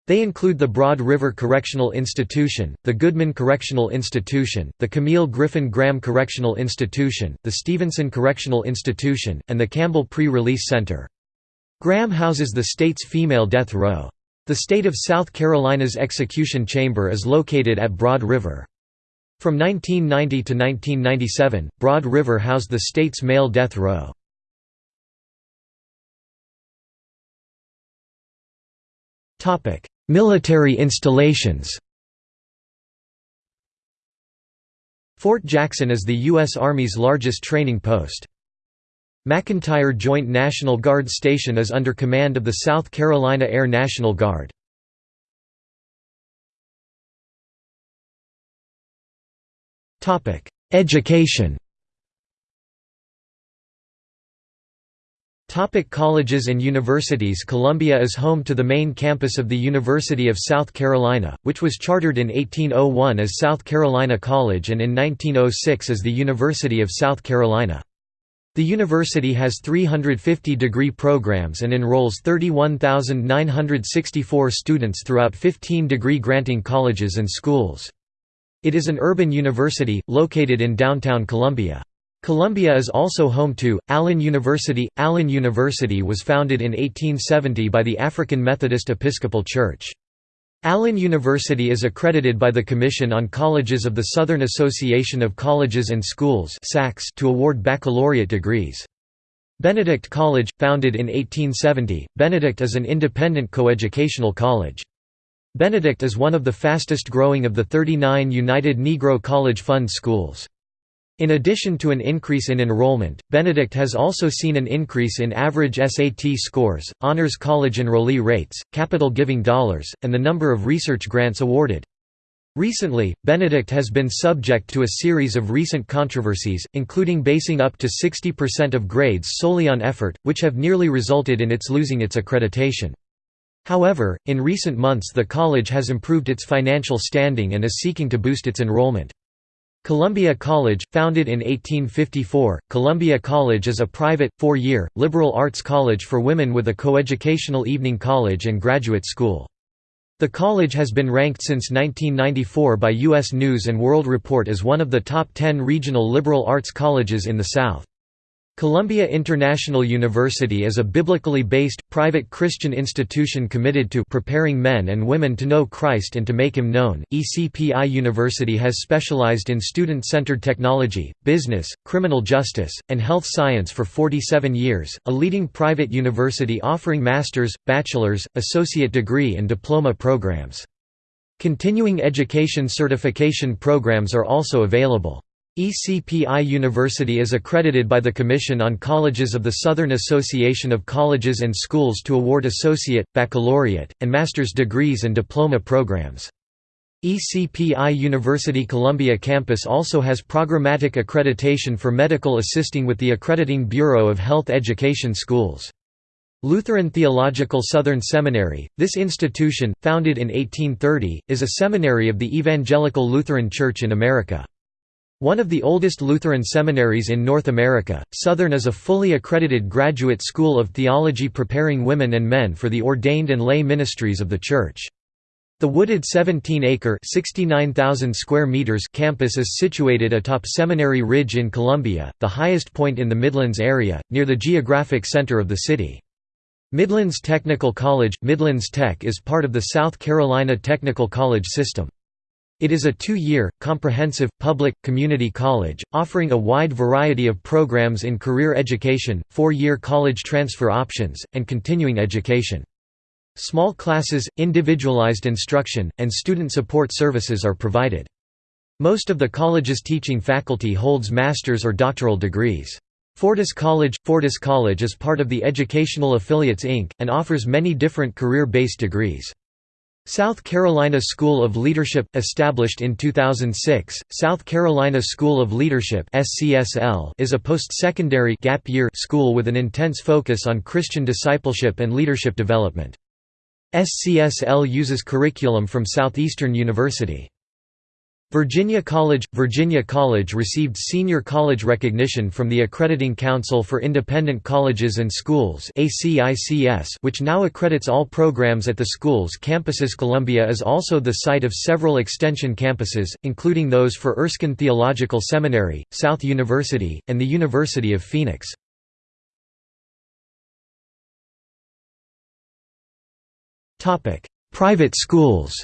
They include the Broad River Correctional Institution, the Goodman Correctional Institution, the Camille Griffin Graham Correctional Institution, the Stevenson Correctional Institution, and the Campbell Pre-Release Center. Graham houses the state's female death row. The state of South Carolina's execution chamber is located at Broad River. From 1990 to 1997, Broad River housed the state's male death row. Military installations Fort Jackson is the U.S. Army's largest training post. McEntire Joint National Guard Station is under command of the South Carolina Air National Guard. Education Topic colleges and universities Columbia is home to the main campus of the University of South Carolina, which was chartered in 1801 as South Carolina College and in 1906 as the University of South Carolina. The university has 350 degree programs and enrolls 31,964 students throughout 15 degree granting colleges and schools. It is an urban university, located in downtown Columbia. Columbia is also home to Allen University. Allen University was founded in 1870 by the African Methodist Episcopal Church. Allen University is accredited by the Commission on Colleges of the Southern Association of Colleges and Schools to award baccalaureate degrees. Benedict College, founded in 1870, Benedict is an independent coeducational college. Benedict is one of the fastest growing of the 39 United Negro College Fund schools. In addition to an increase in enrollment, Benedict has also seen an increase in average SAT scores, honors college enrollee rates, capital giving dollars, and the number of research grants awarded. Recently, Benedict has been subject to a series of recent controversies, including basing up to 60% of grades solely on effort, which have nearly resulted in its losing its accreditation. However, in recent months the college has improved its financial standing and is seeking to boost its enrollment. Columbia College, founded in 1854, Columbia College is a private, four-year, liberal arts college for women with a coeducational evening college and graduate school. The college has been ranked since 1994 by U.S. News & World Report as one of the top 10 regional liberal arts colleges in the South. Columbia International University is a biblically based, private Christian institution committed to preparing men and women to know Christ and to make Him known. ECPI University has specialized in student centered technology, business, criminal justice, and health science for 47 years, a leading private university offering master's, bachelor's, associate degree, and diploma programs. Continuing education certification programs are also available. ECPI University is accredited by the Commission on Colleges of the Southern Association of Colleges and Schools to award associate, baccalaureate, and master's degrees and diploma programs. ECPI University Columbia campus also has programmatic accreditation for medical assisting with the Accrediting Bureau of Health Education Schools. Lutheran Theological Southern Seminary, this institution, founded in 1830, is a seminary of the Evangelical Lutheran Church in America. One of the oldest Lutheran seminaries in North America, Southern is a fully accredited graduate school of theology preparing women and men for the ordained and lay ministries of the Church. The wooded 17-acre square meters campus is situated atop Seminary Ridge in Columbia, the highest point in the Midlands area, near the geographic center of the city. Midlands Technical College – Midlands Tech is part of the South Carolina Technical College system. It is a two-year, comprehensive, public, community college, offering a wide variety of programs in career education, four-year college transfer options, and continuing education. Small classes, individualized instruction, and student support services are provided. Most of the college's teaching faculty holds master's or doctoral degrees. Fortis College – Fortis College is part of the Educational Affiliates Inc., and offers many different career-based degrees. South Carolina School of Leadership established in 2006, South Carolina School of Leadership is a post-secondary gap year school with an intense focus on Christian discipleship and leadership development. SCSL uses curriculum from Southeastern University. Virginia College – Virginia College received senior college recognition from the Accrediting Council for Independent Colleges and Schools which now accredits all programs at the school's campuses Columbia is also the site of several extension campuses, including those for Erskine Theological Seminary, South University, and the University of Phoenix. Private schools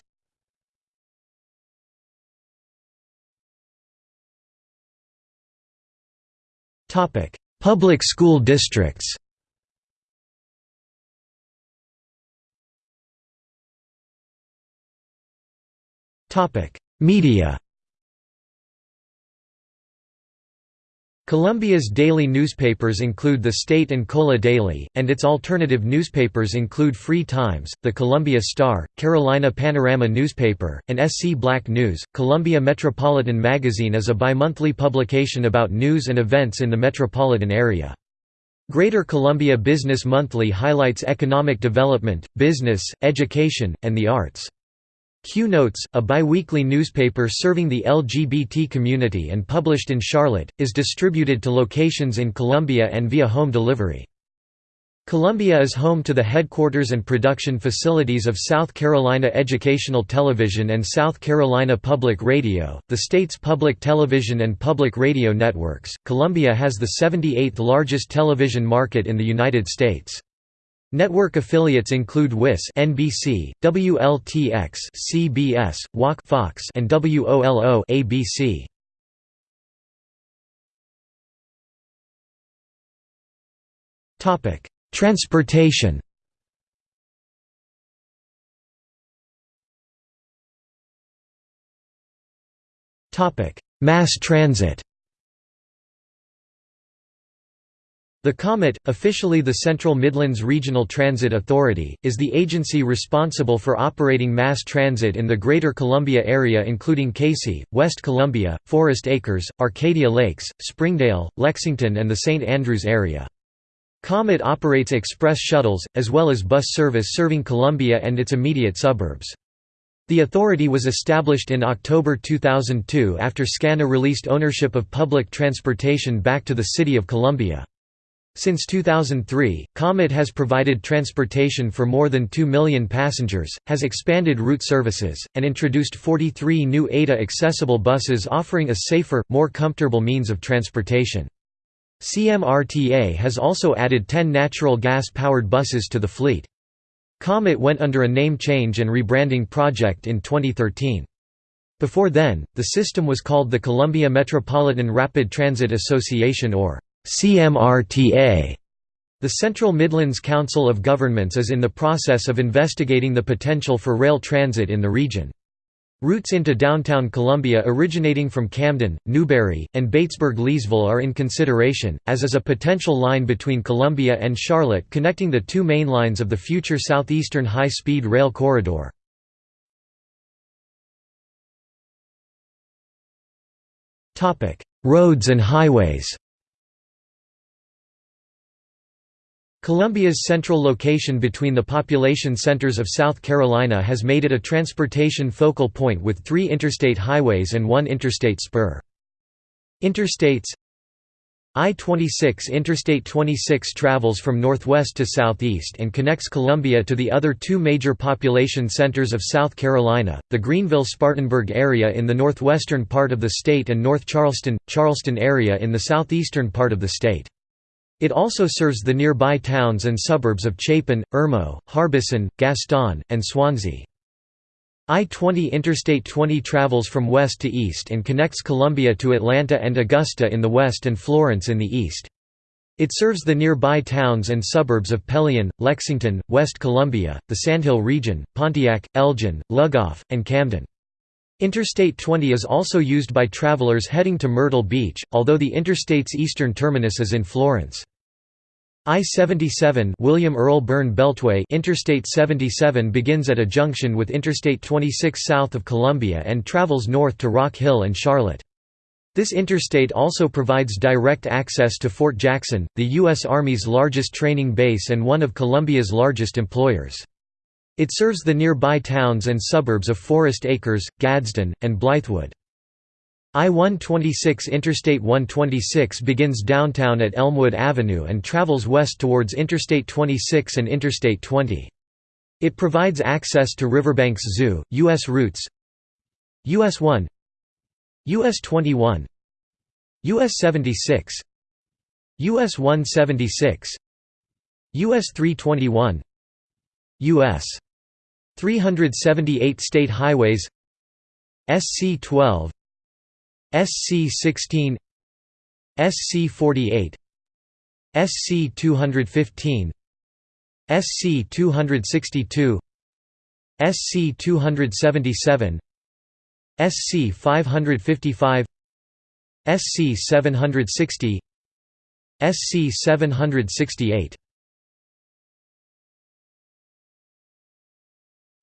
Public school districts. Topic: Media Columbia's daily newspapers include the State and Cola Daily, and its alternative newspapers include Free Times, the Columbia Star, Carolina Panorama newspaper, and SC Black News. Columbia Metropolitan Magazine is a bimonthly publication about news and events in the metropolitan area. Greater Columbia Business Monthly highlights economic development, business, education, and the arts. Q Notes, a biweekly newspaper serving the LGBT community and published in Charlotte, is distributed to locations in Columbia and via home delivery. Columbia is home to the headquarters and production facilities of South Carolina Educational Television and South Carolina Public Radio, the state's public television and public radio networks. Columbia has the 78th largest television market in the United States. Network affiliates include WIS NBC, WLTX CBS, WOC Fox and WOLO ABC. Topic: Transportation Topic: Mass transit The COMET, officially the Central Midlands Regional Transit Authority, is the agency responsible for operating mass transit in the Greater Columbia area including Cayce, West Columbia, Forest Acres, Arcadia Lakes, Springdale, Lexington and the St. Andrews area. Comet operates express shuttles, as well as bus service serving Columbia and its immediate suburbs. The authority was established in October 2002 after SCANA released ownership of public transportation back to the City of Columbia. Since 2003, Comet has provided transportation for more than 2 million passengers, has expanded route services, and introduced 43 new ADA-accessible buses offering a safer, more comfortable means of transportation. CMRTA has also added 10 natural gas-powered buses to the fleet. Comet went under a name change and rebranding project in 2013. Before then, the system was called the Columbia Metropolitan Rapid Transit Association or CMRTA. The Central Midlands Council of Governments is in the process of investigating the potential for rail transit in the region. Routes into downtown Columbia originating from Camden, Newberry, and Batesburg-Leesville are in consideration, as is a potential line between Columbia and Charlotte connecting the two main lines of the future Southeastern High-Speed Rail Corridor. Roads and highways Columbia's central location between the population centers of South Carolina has made it a transportation focal point with three interstate highways and one interstate spur. Interstates I-26 Interstate 26 travels from northwest to southeast and connects Columbia to the other two major population centers of South Carolina, the Greenville-Spartanburg area in the northwestern part of the state and North Charleston, Charleston area in the southeastern part of the state. It also serves the nearby towns and suburbs of Chapin, Irmo, Harbison, Gaston, and Swansea. I-20 Interstate 20 travels from west to east and connects Columbia to Atlanta and Augusta in the west and Florence in the east. It serves the nearby towns and suburbs of Pelion, Lexington, West Columbia, the Sandhill region, Pontiac, Elgin, Lugoff, and Camden. Interstate 20 is also used by travelers heading to Myrtle Beach, although the interstate's eastern terminus is in Florence. I-77 William Earl Byrne Beltway Interstate 77 begins at a junction with Interstate 26 south of Columbia and travels north to Rock Hill and Charlotte. This interstate also provides direct access to Fort Jackson, the U.S. Army's largest training base and one of Columbia's largest employers. It serves the nearby towns and suburbs of Forest Acres, Gadsden, and Blythewood. I-126 Interstate 126 begins downtown at Elmwood Avenue and travels west towards Interstate 26 and Interstate 20. It provides access to Riverbanks Zoo, U.S. routes US 1 US 21 US 76 US 176 US 321 US 378 state highways SC 12 SC16 SC48 SC215 SC262 SC277 SC555 SC760 SC768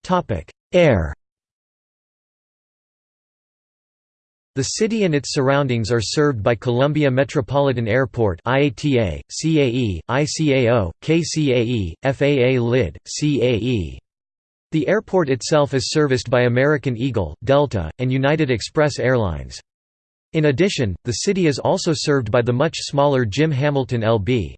Topic: Air The city and its surroundings are served by Columbia Metropolitan Airport IATA, CAE, ICAO, KCAE, FAA LID, CAE. The airport itself is serviced by American Eagle, Delta, and United Express Airlines. In addition, the city is also served by the much smaller Jim Hamilton LB.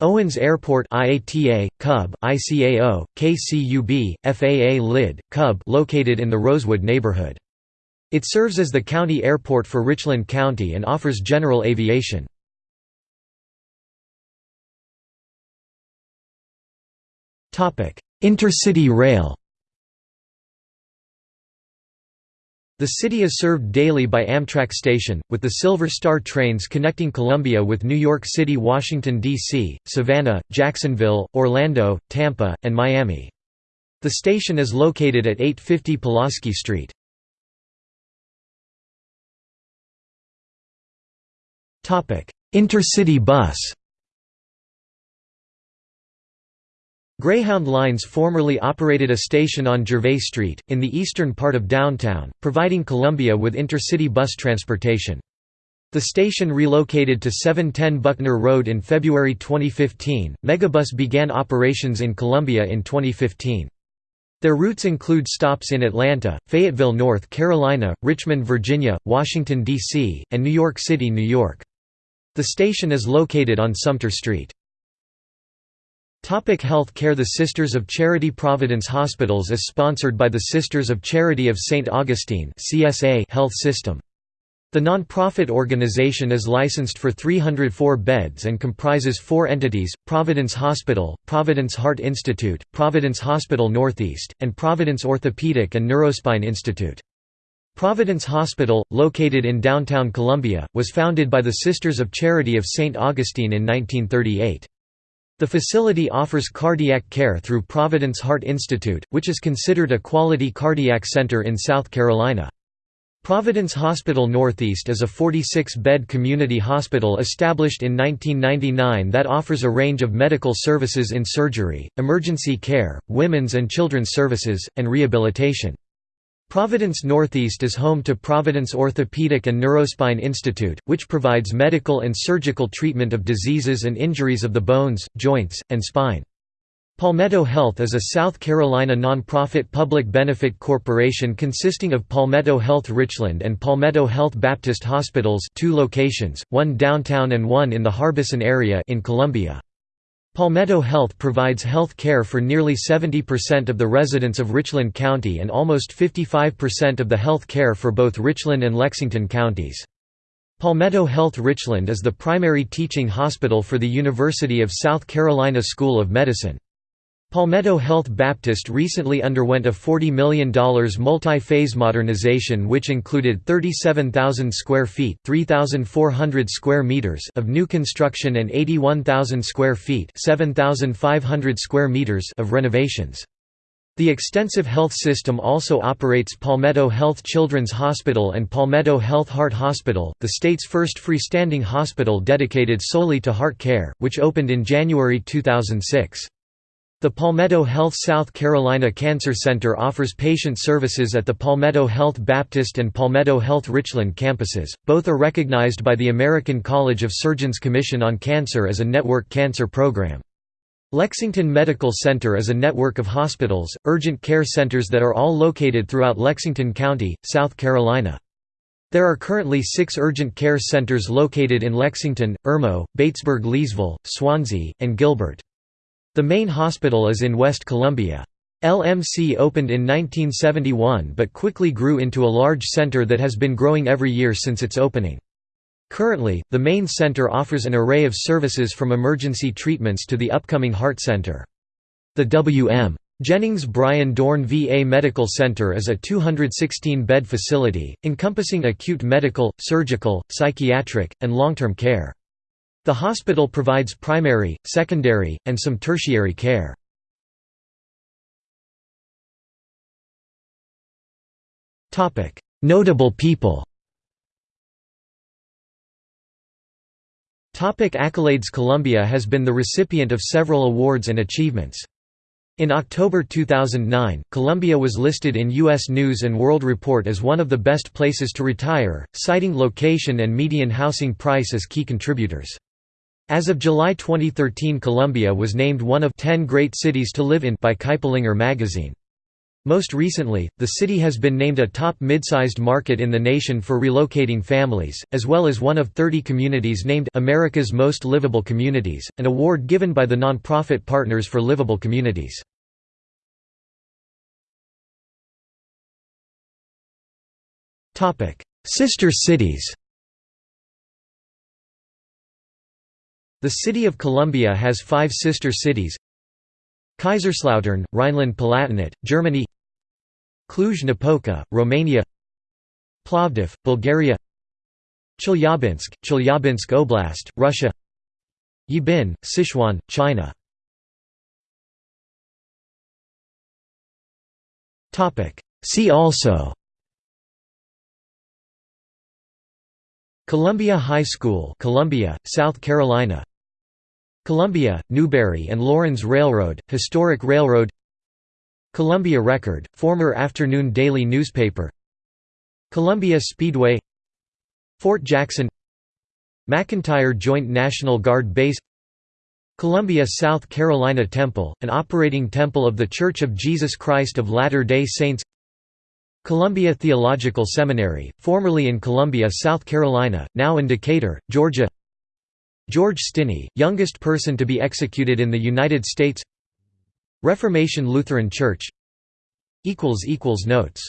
Owens Airport IATA, Cub, ICAO, KCUB, FAA LID, Cub located in the Rosewood neighborhood. It serves as the county airport for Richland County and offers general aviation. Intercity rail The city is served daily by Amtrak Station, with the Silver Star trains connecting Columbia with New York City Washington, D.C., Savannah, Jacksonville, Orlando, Tampa, and Miami. The station is located at 850 Pulaski Street. Intercity bus Greyhound Lines formerly operated a station on Gervais Street, in the eastern part of downtown, providing Columbia with intercity bus transportation. The station relocated to 710 Buckner Road in February 2015. Megabus began operations in Columbia in 2015. Their routes include stops in Atlanta, Fayetteville, North Carolina, Richmond, Virginia, Washington, D.C., and New York City, New York. The station is located on Sumter Street. Topic health care The Sisters of Charity Providence Hospitals is sponsored by the Sisters of Charity of St. Augustine Health System. The non-profit organization is licensed for 304 beds and comprises four entities, Providence Hospital, Providence Heart Institute, Providence Hospital Northeast, and Providence Orthopedic and Neurospine Institute. Providence Hospital, located in downtown Columbia, was founded by the Sisters of Charity of St. Augustine in 1938. The facility offers cardiac care through Providence Heart Institute, which is considered a quality cardiac center in South Carolina. Providence Hospital Northeast is a 46-bed community hospital established in 1999 that offers a range of medical services in surgery, emergency care, women's and children's services, and rehabilitation. Providence Northeast is home to Providence Orthopedic and Neurospine Institute, which provides medical and surgical treatment of diseases and injuries of the bones, joints, and spine. Palmetto Health is a South Carolina nonprofit public benefit corporation consisting of Palmetto Health Richland and Palmetto Health Baptist Hospitals two locations, one downtown and one in the Harbison area in Columbia. Palmetto Health provides health care for nearly 70% of the residents of Richland County and almost 55% of the health care for both Richland and Lexington counties. Palmetto Health Richland is the primary teaching hospital for the University of South Carolina School of Medicine. Palmetto Health Baptist recently underwent a $40 million multi-phase modernization which included 37,000 square feet 3,400 square meters of new construction and 81,000 square feet 7,500 square meters of renovations. The extensive health system also operates Palmetto Health Children's Hospital and Palmetto Health Heart Hospital, the state's first freestanding hospital dedicated solely to heart care, which opened in January 2006. The Palmetto Health South Carolina Cancer Center offers patient services at the Palmetto Health Baptist and Palmetto Health Richland campuses. Both are recognized by the American College of Surgeons Commission on Cancer as a network cancer program. Lexington Medical Center is a network of hospitals, urgent care centers that are all located throughout Lexington County, South Carolina. There are currently six urgent care centers located in Lexington, Irmo, Batesburg-Leesville, Swansea, and Gilbert. The main hospital is in West Columbia. LMC opened in 1971 but quickly grew into a large center that has been growing every year since its opening. Currently, the main center offers an array of services from emergency treatments to the upcoming heart center. The W.M. Jennings Bryan Dorn VA Medical Center is a 216-bed facility, encompassing acute medical, surgical, psychiatric, and long-term care. The hospital provides primary, secondary, and some tertiary care. Notable people Topic accolades Columbia has been the recipient of several awards and achievements. In October 2009, Columbia was listed in U.S. News & World Report as one of the best places to retire, citing location and median housing price as key contributors. As of July 2013 Columbia was named one of 10 great cities to live in by Kiplinger magazine. Most recently, the city has been named a top mid-sized market in the nation for relocating families, as well as one of 30 communities named America's Most Livable Communities, an award given by the nonprofit Partners for Livable Communities. Sister cities The city of Columbia has five sister cities Kaiserslautern, Rhineland-Palatinate, Germany Cluj-Napoca, Romania Plovdiv, Bulgaria Chelyabinsk, Chelyabinsk Oblast, Russia Yibin, Sichuan, China. See also Columbia High School Columbia, South Carolina Columbia, Newberry and Laurens Railroad, historic railroad Columbia Record, former afternoon daily newspaper Columbia Speedway Fort Jackson McEntire Joint National Guard Base Columbia, South Carolina Temple, an operating temple of The Church of Jesus Christ of Latter-day Saints Columbia Theological Seminary, formerly in Columbia, South Carolina, now in Decatur, Georgia George Stinney, youngest person to be executed in the United States. Reformation Lutheran Church. Notes